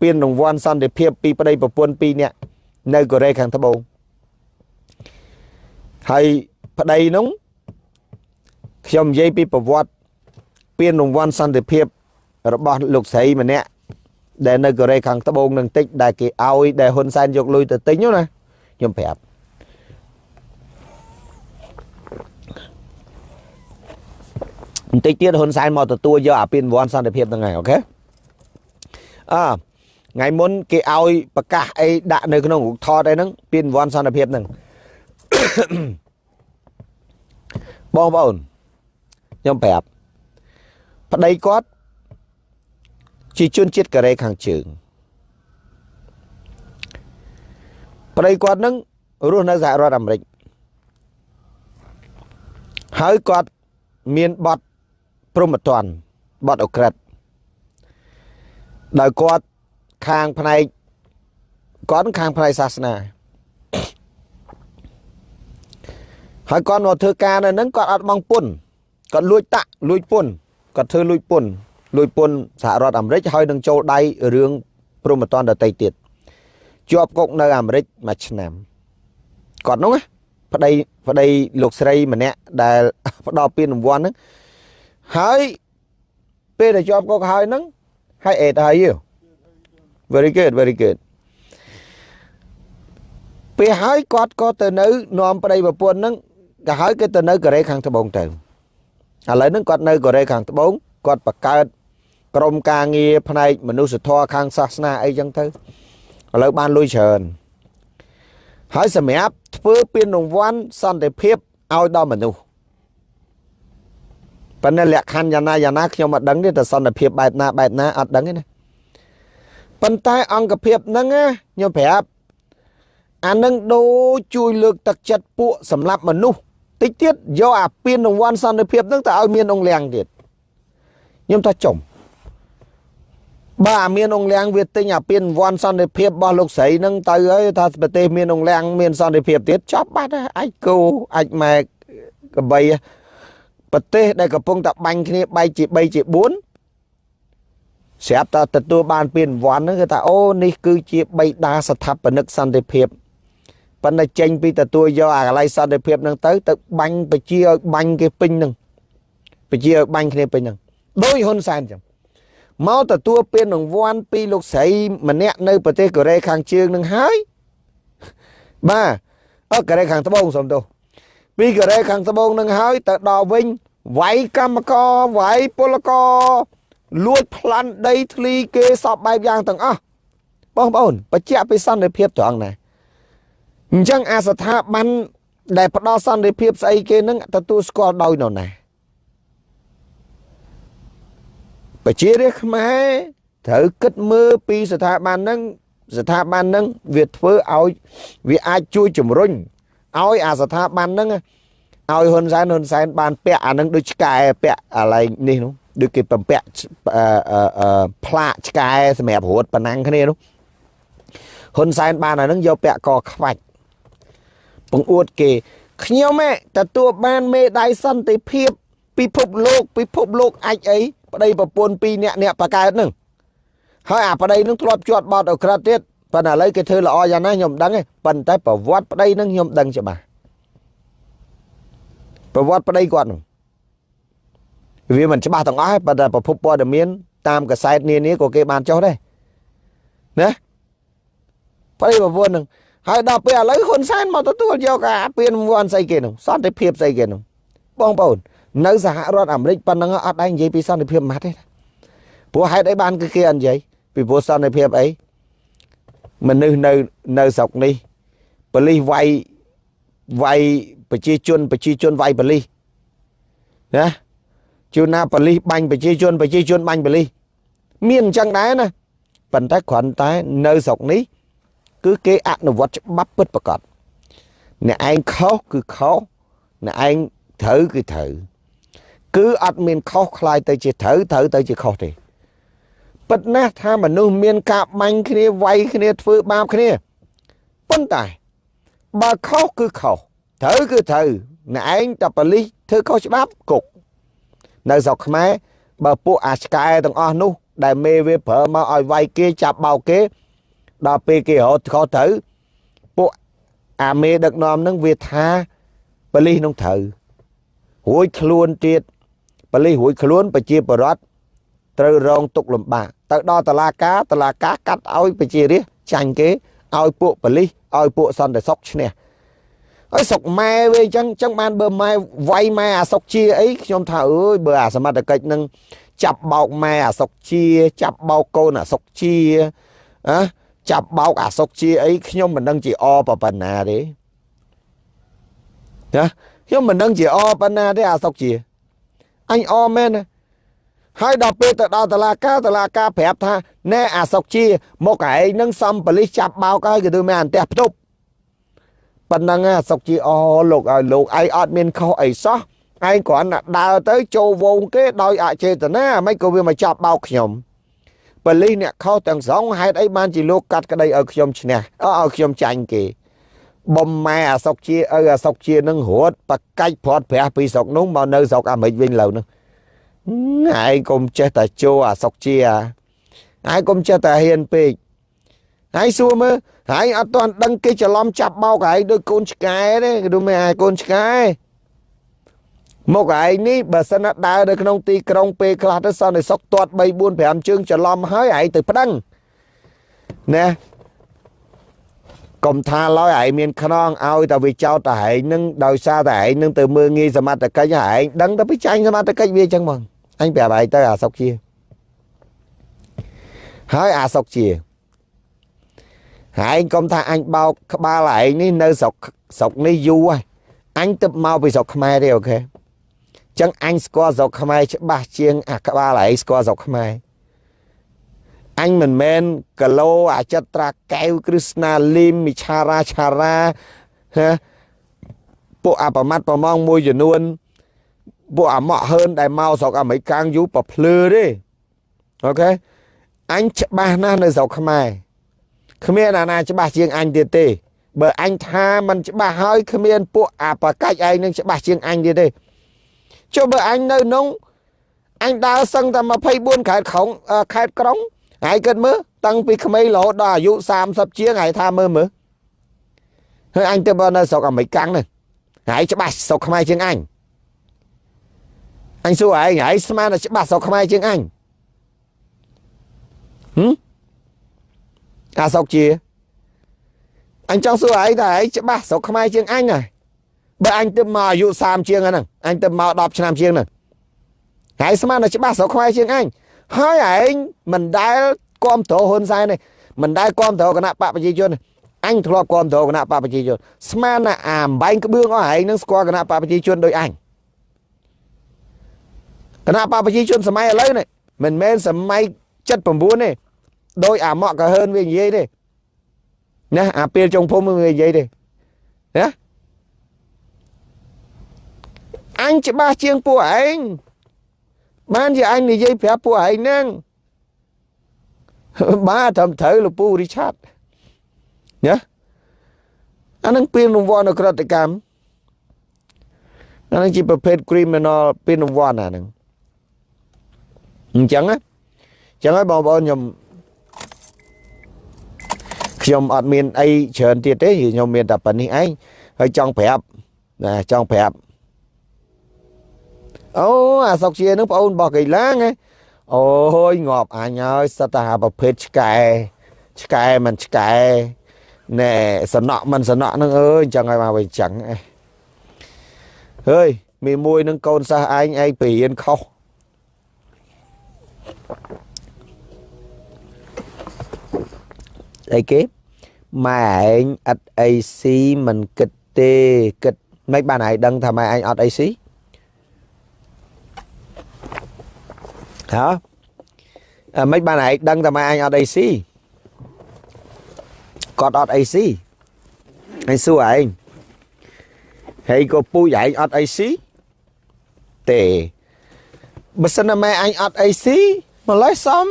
ពានរង្វាន់សន្តិភាពពីប្តីប្រពន្ធ2នាក់នៅកូរ៉េខាងត្បូងហើយប្តីនោះខ្ញុំនិយាយពីប្រវត្តិពានរង្វាន់សន្តិភាពរបស់លោកស្រីម្នាក់ដែលនៅកូរ៉េខាងត្បូងនឹងតិចដែលគេឲ្យដែលហ៊ុនសែនយកលុយទៅទិញណាខ្ញុំប្រាប់បន្តិចទៀតហ៊ុនសែនមកទទួលយកអាពានរង្វាន់សន្តិភាពហ្នឹងហើយអូខេអើ ថ្ងៃមុនគេឲ្យប្រកាសអីដាក់នៅក្នុងរូបថតអីហ្នឹងពានរង្វាន់សន្តិភាពហ្នឹងបងប្អូនខ្ញុំប្រាប់ប្តីគាត់ជាជនជាតិកូរ៉េខាងជើងប្តីគាត់នឹងរស់នៅសហរដ្ឋអាមេរិកហើយគាត់មានបទព្រមត្តនបទអក្រិតដោយគាត់ ខាងផ្នែកគាត់ខាងផ្នែកសាសនាហើយគាត់មកធ្វើការនៅហ្នឹងគាត់អត់បង់ពន្ធគាត់លួចតាក់លួចពន្ធគាត់ធ្វើលួចពន្ធលួចពន្ធសហរដ្ឋអាមេរិកហើយនឹងចូលដៃរឿងព្រមត្តនដតីទៀតជាប់គុកនៅអាមេរិកមួយឆ្នាំគាត់នោះប្តីប្តីលោកស្រីម្នាក់ដែលផ្ដល់ពានរង្វាន់ហ្នឹងហើយពេលដែលជាប់គុកហើយហ្នឹងហើយអេតហើយយ very good very good ពេលហើយគាត់ក៏ទៅនៅនាំប្តីប្រពន្ធហ្នឹងក៏ហើយគេទៅនៅកូរ៉េខាងត្បូងទៅឥឡូវហ្នឹងគាត់នៅកូរ៉េខាងត្បូងគាត់បង្កើតក្រុមការងារផ្នែកមនុស្សធម៌ខាងសាសនាអីចឹងទៅឥឡូវបានលុយច្រើនហើយសម្រាប់ធ្វើពានរង្វាន់សន្តិភាពឲ្យដល់មនុស្សប៉ុន្តែលក្ខខណ្ឌយ៉ាងណាយ៉ាងណាខ្ញុំអត់ដឹងទេតែសន្តិភាពបែបណាបែបណាអត់ដឹងទេណា ប៉ុន្តែអង្គភាពហ្នឹងខ្ញុំប្រាប់អានឹងដូចជួយលើកទឹកចិត្តពួកសម្រាប់មនុស្សតិចទៀតយកអាពៀនរង្វាន់សន្តិភាពហ្នឹងទៅឲ្យមានអង្គលៀងទៀតខ្ញុំថាចំបើអាមានអង្គលៀងវាទិញអាពៀនរង្វាន់សន្តិភាពរបស់លោកស្រីហ្នឹងទៅហើយថាប្រទេសមានអង្គលៀងមានសន្តិភាពទៀតចប់បាត់ហើយអាចគោអាចម៉ែកបីប្រទេសដែលកំពុងតែបាញ់គ្នាបែកជា3ជា4 ស្រាប់តែទទួលបានពានរង្វាន់ហ្នឹងគឺថាអូនេះគឺជាបៃតាស្ថាបនិកសន្តិភាពប៉ុន្តែចេញពីទទួលយកអាកន្លែងសន្តិភាពហ្នឹងទៅទៅបាញ់ប្រជាឲ្យបាញ់គេពេញហ្នឹងប្រជាឲ្យបាញ់គ្នាពេញហ្នឹងដោយហ៊ុនសែនចឹងមកទទួលពានរង្វាន់ពីលោកស្រីម្នាក់នៅប្រទេសកូរ៉េខាងជើងនឹងហើយបាទអកូរ៉េខាងត្បូងសុំទោសពីកូរ៉េខាងត្បូងនឹងហើយទៅដល់វិញវាយកម្មករវាយពលករ លួចប្លន់ដីធ្លីគេសពបែបយ៉ាងទាំងអស់បងប្អូនបច្ចៈពីសន្តិភាពត្រង់ណាអញ្ចឹងអាស្ថាប័នដែលផ្ដល់សន្តិភាពស្អីគេនឹងទទួលស្គាល់ដោយនរណាប្រជារាស្ត្រខ្មែរត្រូវគិតមើលពីស្ថាប័នហ្នឹងស្ថាប័នហ្នឹងវាធ្វើឲ្យវាអាចជួយជំរុញឲ្យអាស្ថាប័នហ្នឹងឲ្យហ៊ុនសែនហ៊ុនសែនបានពាក់អាហ្នឹងដូចឆ្កែពាក់អាឡែងនេះនោះ ដូចគេបំពាក់ផ្លាកឆ្កែសម្រាប់រត់ប៉ណ្ណាំងគ្នានោះហ៊ុនសែនបានអាហ្នឹងយកពាក់កខ្វាច់ពងអួតគេខ្ញុំទទួលបានមេដាយសន្តិភាពពិភពលោកពិភពលោកអាចអីប្តីប្រពន្ធពីរនាក់អ្នកបកើតនឹងហើយអាប្តីនឹងធ្លាប់ជាប់បត់អក្រិតទៀតប៉ុន្តែឥឡូវគេធ្វើល្អយ៉ាងណាខ្ញុំដឹងទេប៉ុន្តែប្រវត្តិប្តីនឹងខ្ញុំដឹងច្បាស់ប្រវត្តិប្តីគាត់នឹង វាមិនច្បាស់ទាំងអស់ទេប៉ុន្តែប្រភពព័ត៌មានតាមកសែតនានាក៏គេបានចុះដែរណាប្តីប្រពន្ធនឹងហើយដល់ពេលឥឡូវហ៊ុនសែនមកទទួលយកអាពៀនវ័នស្អីគេនោះសន្តិភាពស្អីគេនោះបងប្អូននៅសហរដ្ឋអាមេរិកប៉ុណ្ណឹងអត់ដែរនិយាយពីសន្តិភាពម៉ាត់ទេព្រោះហេតុអីបានគឺគេអត់និយាយពីព្រោះសន្តិភាពអីមនុស្សនៅនៅស្រុកនេះប៉ូលីសវាយវាយប្រជាជនប្រជាជនវាយប៉ូលីសណា ជួនណាប៉លីសបាញ់ប្រជាជនប្រជាជនបាញ់ប៉លីសមានអញ្ចឹងដែរណាប៉ុន្តែគ្រាន់តែនៅស្រុកនេះ គឺគេអនុវត្តច្បាប់ពិតប្រាកដអ្នកឯងខុសគឺខុសអ្នកឯងត្រូវគឺត្រូវគឺអត់មានខុសខ្លាយទៅជាត្រូវត្រូវទៅជាខុសទេពិតណាស់ថាមនុស្សមានការបាញ់គ្នាវាយគ្នាធ្វើបាបគ្នាប៉ុន្តែបើខុសគឺខុសត្រូវគឺត្រូវអ្នកឯងតប៉លីសធ្វើខុសច្បាប់គុក នៅស្រុកខ្មែរបើពួកអាឆ្កែទាំងអស់នោះ ដែលមេវាប្រើមកឲ្យវាយគេចាប់បោកគេ ដល់ពេលគេរត់ខុសត្រូវពួកអាមេដឹកនាំនឹងវាថាបលិសនឹងត្រូវរួចខ្លួនទៀតបលិសរួចខ្លួនប្រជាពលរដ្ឋត្រូវរងទុកលំបាកទៅដល់តឡាការតឡាការកាត់ឲ្យប្រជារាស្ត្រចាញ់គេឲ្យពួកបលិសឲ្យពួកសន្តិសុខឈ្នះ ហើយសុកម៉ែវាអញ្ចឹងអញ្ចឹងបានបើម៉ែវាយម៉ែអាសុកជាអីខ្ញុំថាអើយបើអាសមត្ថកិច្ចនឹងចាប់បោកម៉ែអាសុកជា ចាប់បោកកូនអាសុកជាអះចាប់បោកអាសុកជាអីខ្ញុំមិនដឹងជាអប៉ុណ្ណាទេណាខ្ញុំមិនដឹងជាអប៉ុណ្ណាទេអាសុកជាអញអមែនណាហើយដល់ពេលទៅដល់តឡាការតឡាការប្រាប់ថាណែអាសុកជា មកឯងនឹងសំប៉លិសចាប់បោកហើយគឺមានអន្តះផ្ទប់ ប៉ុណ្ណឹងអាសុកជាអលោកឲ្យលោកឯងអត់មានខុសអីសោះឯងគ្រាន់តែដើរទៅចូលវងគេដោយអចេតនាមិនក៏វាមកចាប់បោកខ្ញុំប៉លិសអ្នកខុសទាំងស្រុងហេតុអីបានជាលោកកាត់ក្តីឲ្យខ្ញុំឈ្នះឲ្យខ្ញុំចាញ់គេបំម៉ែអាសុកជាឪអាសុកជានឹងរត់បកាច់ព្រាត់ប្រាស់ពីស្រុកនោះមកនៅស្រុកអាមេរិកវិញលើនោះឯងកុំចេះតែជោអាសុកជាឯងកុំចេះតែហ៊ានពេកហើយសួរមើល ហើយអត់ទាន់ដឹងគេច្រឡំចាប់បោកឯងដូចកូនឆ្កែទេគេដូចមិនឯងកូនឆ្កែមកឯងនេះបើសិនណាដើរនៅក្នុងទីក្រុងពេលខ្លះទៅសន្តិសុខទាត់3 4 5ជើងច្រឡំហើយឯងទៅប្តឹងណាកុំថាឡើយឯងមានខ្នងឲ្យតែវាចោតតែឯងនឹងដោយសារតែឯងនឹងទៅមើងងាយសមត្ថកិច្ចឯងដឹងតែពីចាញ់សមត្ថកិច្ចវាអញ្ចឹងហ្មងអញប្រាប់ឯងទៅអាសុកជាហើយអាសុកជា ឯងកុំថាអញបោកក្បាលឯងនេះនៅស្រុកស្រុកនេះយូរហើយអញទៅមកពីស្រុកខ្មែរទេអូខេចឹងអញស្គាល់ស្រុកខ្មែរច្បាស់ជាងអាក្បាលឯងស្គាល់ស្រុកខ្មែរអញមិនមែនកឡូអចិត្រាកែវគ្រឹស្ណាលីមមិឆារាឆារាហ៎ពួកអបមត្តប្រមងមួយចំនួនពួកអាម៉ក់ហើនដែលមកស្រុកអាមេរិកកាំងយូប្រភ្លឺទេអូខេអញច្បាស់ណាស់នៅស្រុកខ្មែរ គ្មានអាណាច្បាស់ជាងអញទៀតទេ បើអញថាมันច្បាស់ហើយគ្មានពួកអាប្រកាច់ឯងនឹងច្បាស់ជាងអញទៀតទេចុះបើអញនៅក្នុងអញដើរសឹងតែ24ខេត្តក្រុងខេត្តក្រុងហើយគិតមើលតាំងពីក្មេងរហូតដល់អាយុ30ជាងហើយថាមើលមើលហើយអញទៅបើនៅស្រុកអាមេរិកកាំងនេះហើយច្បាស់ស្រុកខ្មែរជាងអញអញសួរឯងហើយស្មានតែច្បាស់ស្រុកខ្មែរជាងអញហឹម អាស្រុកជាអញចង់សួរឯងថាឯងច្បាស់ស្រុកខ្មែរជាងអញណាបើអញទៅមកអាយុ30ជាងហ្នឹងអញទៅមក10ឆ្នាំជាងហ្នឹងហើយស្មានតែច្បាស់ស្រុកខ្មែរជាងអញហើយឯងមិនដែលគ្រប់គ្រងហ៊ុនសែនទេមិនដែលគ្រប់គ្រងគណៈបកប្រជាជនអញធ្លាប់គ្រប់គ្រងគណៈបកប្រជាជនស្មានតែអាអំបែងក្បឿងអស់ឯងនឹងស្គាល់គណៈបកប្រជាជនដោយអញគណៈបកប្រជាជនសម័យឥឡូវនេះមិនមែនសម័យ79ទេ ដោយអាម៉ាក់ក៏ហើនវានិយាយទេណាអាពេលចុងភូមិវានិយាយទេណាអញច្បាស់ជាងពួកឯងបានជាអញនិយាយប្រាប់ពួកឯងហ្នឹងបាទត្រឹមត្រូវលោកពូរីឆាតណាអានឹងពានរង្វាន់នៅក្រតិកម្មអានឹងជាប្រភេទ criminal ពានរង្វាន់អានឹងអញ្ចឹងណាអញ្ចឹងហើយបងប្អូនខ្ញុំ ខ្ញុំអត់មានអីច្រើនទៀតទេខ្ញុំមានតែប៉ុណ្្នេះឯងហើយចង់ប្រាប់ណាចង់ប្រាប់អូអាសុកជានឹងបងអូនរបស់កីឡាងអូយងាប់អញហើយសិតតែប្រភេទឆ្កែឆ្កែមិនឆ្កែណែសំណក់មិនសំណក់នឹងអើយអញ្ចឹងហើយមកវិញអញ្ចឹងហើយមីមួយនឹងកូនសិស្សឯងឯងពីរៀនខុសអីគេ ម៉ែឯងអត់អីស៊ីមិនគិតទេគិតមិនបានឯងដឹងថាម៉ែឯងអត់អីស៊ីហ៎មិនបានឯងដឹងតែម៉ែអញអត់អីស៊ីគាត់អត់អីស៊ីឯងសួរឯងហើយក៏ពូចឯងអត់អីស៊ីទេបើសិនណាម៉ែអញអត់អីស៊ីម្លេះសំ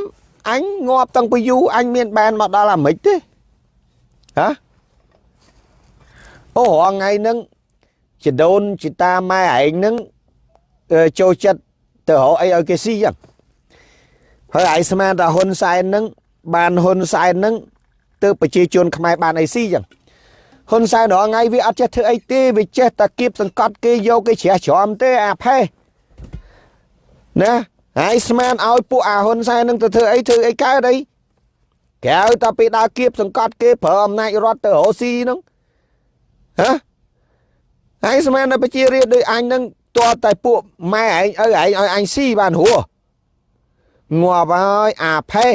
អញងាប់តាំងពីយូរអញមានបានមកដល់អាមេរិកទេ ហ៎អូរងថ្ងៃហ្នឹងចដូនចតាម៉ែឯងហ្នឹងចូលចិត្តទៅរកអីឲ្យគេស៊ីចឹងហើយឯងស្មានថាហ៊ុនសែនហ្នឹងបានហ៊ុនសែនហ្នឹងទៅប្រជាជនខ្មែរបានអីស៊ីចឹងហ៊ុនសែនរាល់ថ្ងៃវាអត់ចេះធ្វើអីទេវាចេះតែគៀបសង្កត់គេយកគេជ្រះច្រំទេអាផេះណាហើយស្មានឲ្យពួកអាហ៊ុនសែននឹងទៅធ្វើអីធ្វើអីកើតអី ក្រៅតែពីដើរគៀបសង្កត់គេប្រើអំណាចរដ្ឋទៅរកស៊ីហ្នឹងហ៎ហើយស្មានតែប្រជារាស្ត្រដូចអញហ្នឹងតើតែពួកម៉ែឯងឪឯងឲ្យអញស៊ីបានហួរងាប់ហើយអាផេះ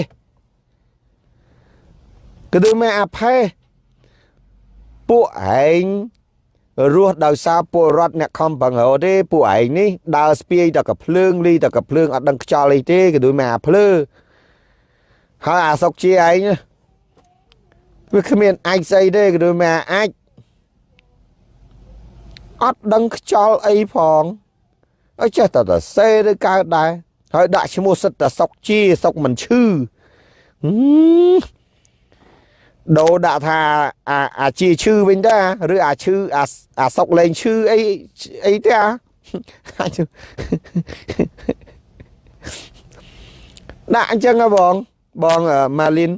គឺដូចមែអាផេះពួកឯងរស់ដោយសារពលរដ្ឋអ្នកខំបង្រោទេពួកឯងនេះដើរស្ពាយតែកភ្លើងលីតែកភ្លើងអត់ដឹងខ្យល់អីទេគឺដូចមែអាភ្លើ ហើយអាសុកជាឯងវាគ្មានអាចស្អីទេគឺដូចមែអាចអត់ដឹងខ្យល់អីផងអើចេះតែតែសេឬកើតដែរហើយដាក់ឈ្មោះសិតតែសុកជាសុកមិនឈឺដូរដាក់ថាអាអាជាឈឺវិញដែរឬអាឈឺអាអាសុកលេងឈឺអីអីទេអាដាក់អញ្ចឹងហ៎បង បងម៉ាលីន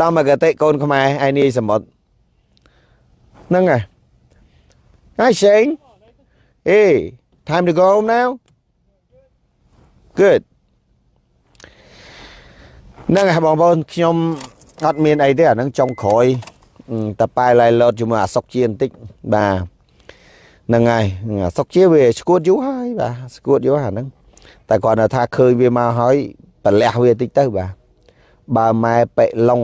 ដល់មកកតិកូនខ្មែរឯនេះសមុទ្រហ្នឹងហើយហើយ Shane hey time to go home now good ហ្នឹងហើយបងប្អូនខ្ញុំអត់មានអីទេអាហ្នឹងចុងក្រោយតែប៉ែឡៃឡូតជាមួយអាសុកជាបន្តិចបាទហ្នឹងហើយអាសុកជាវាស្គួតយូរហើយបាទស្គួតយូរអាហ្នឹងតែគាត់ថាឃើញវាមកហើយ ប្រលះវាតិចទៅបាទបើម៉ែប៉ិឡុង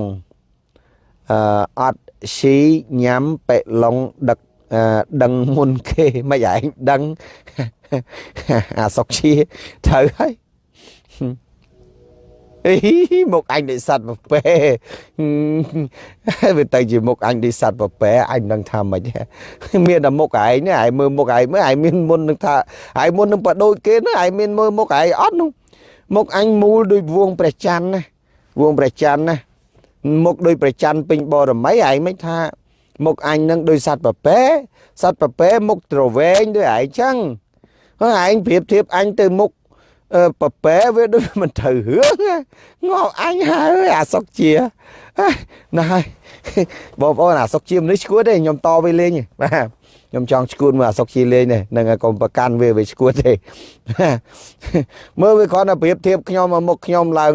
អឺអត់ស៊ីញ៉ាំប៉ិឡុងដឹកដឹងមុនគេមិនឯងដឹងអាសុកជាត្រូវហើយអីមកអញនិស័តប្រពេវាទៅជាមុខអញនិស័តប្រពេអញមិនដឹងថាម៉េចមានតែមុខឯងឯងមើលមុខឯងមើលឯងមានមុននឹងថាឯងមុននឹងបដូចគេណាឯងមានមើលមុខឯងអត់នោះ មុខអញមូលដូចវងព្រះច័ន្ទណាវងព្រះច័ន្ទណាមុខដូចព្រះច័ន្ទពេញបរមីឯងមិនថាមុខអញនឹងដូចសัตว์ប្រពែសัตว์ប្រពែមុខត្រវែងដូចឯងចឹងហើយឯងប្រៀបធៀបអញទៅមុខ ប៉ប៉ែវាដូចមិនត្រូវរឿងងប់អញហើយអាសុកជាណាហើយបងប្អូនអាសុកជាមនុស្សឈួតទេខ្ញុំតវាលេងបាទខ្ញុំចង់ឈួតមើលអាសុកជាលេងនេះនឹងកុំប្រកាន់វាវាឈួតទេមើលវាគ្រាន់តែប្រៀបធៀបខ្ញុំមកមុខខ្ញុំឡើង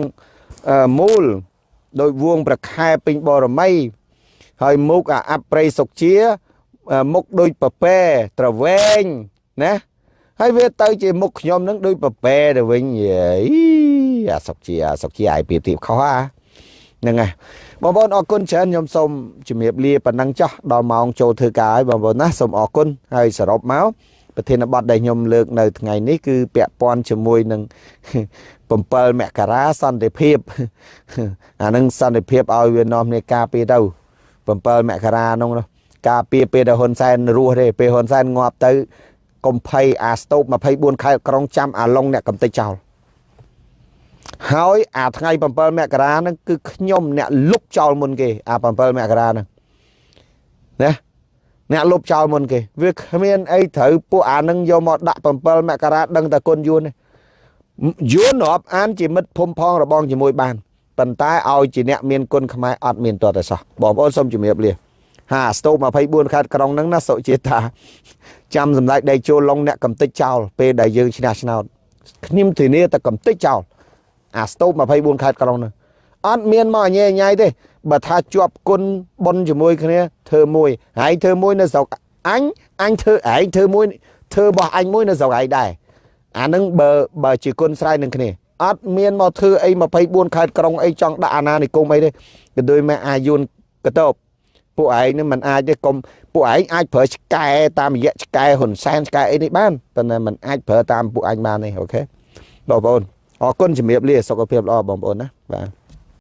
មូលដោយវងប្រខែពេញបរមីហើយមុខអាអប្រិយសុកជាមុខដូចប៉ប៉ែត្រវែងណា ហើយវាទៅជាមុខខ្ញុំនឹងដូចប្រពែទៅវិញអីអាសុកជាអាសុកជាឲ្យប្រៀបធៀបខុសអាហ្នឹងហើយបងប្អូនអរគុណច្រើនខ្ញុំសូមជំរាបលាប៉ុណ្ណឹងចោះដល់ម៉ោងចូលធ្វើការហើយបងប្អូនណាសូមអរគុណហើយសរុបមកប្រធានបទដែលខ្ញុំលើកនៅថ្ងៃនេះគឺពាក់ព័ន្ធជាមួយនឹង7មករាសន្តិភាពអានឹងសន្តិភាពឲ្យវានាំគ្នាការពារទៅ7មករានោះការពារពេលដែលហ៊ុនសែនរស់ទេពេលហ៊ុនសែនងាប់ទៅ កុំភ័យអាស្ទូប24ខែក្រុងចាំអាឡុងអ្នកកំតិចចោលហើយអាថ្ងៃ7មករាហ្នឹងគឺខ្ញុំអ្នកលុបចោលមុនគេអា7មករាហ្នឹងណាអ្នកលុបចោលមុនគេវាគ្មានអីត្រូវពួកអានឹងយកមកដាក់7មករាដឹងតែគុណយួនយួនរាប់អានជាមិត្តភូមិផងរបងជាមួយបានប៉ុន្តែឲ្យជាអ្នកមានគុណខ្មែរអត់មានតតែសោះបងប្អូនសូមជំរាបលាហាស្ទូ24ខេត្តក្រុងហ្នឹងណាសុជាតា ចាំសម្ដេចដេកចូលឡុងអ្នកកំតិចចោលពេលដែលយើងឈ្នះឆ្នោតខ្ញុំធានាតែកំតិចចោលអាស្ទូប24ខេត្តក្រុងហ្នឹងអត់មានមកអញញ៉ៃទេបើថាជាប់គុណប៉ុនជាមួយគ្នាធ្វើមួយហើយធ្វើមួយនៅស្រុកអញអញធ្វើឯងធ្វើមួយធ្វើរបស់អញមួយនៅស្រុកឯងដែរអានឹងបើបើជាគុណស្រ័យនឹងគ្នាអត់មានមកធ្វើអី24ខេត្តក្រុងអីចង់ដាក់អាណានិគមអីទេក៏ដូចមកអាយុនកតប ពួកឯងនឹងមិនអាចទេកុំពួកឯងអាចប្រើឆ្កែតាមរយៈឆ្កែហ៊ុនសែនឆ្កែអីនេះបានប៉ុន្តែមិនអាចប្រើតាមពួកឯងបានទេអូខេបងប្អូនអរគុណជំរាបលាសុខភាពល្អបងប្អូនណាបាទ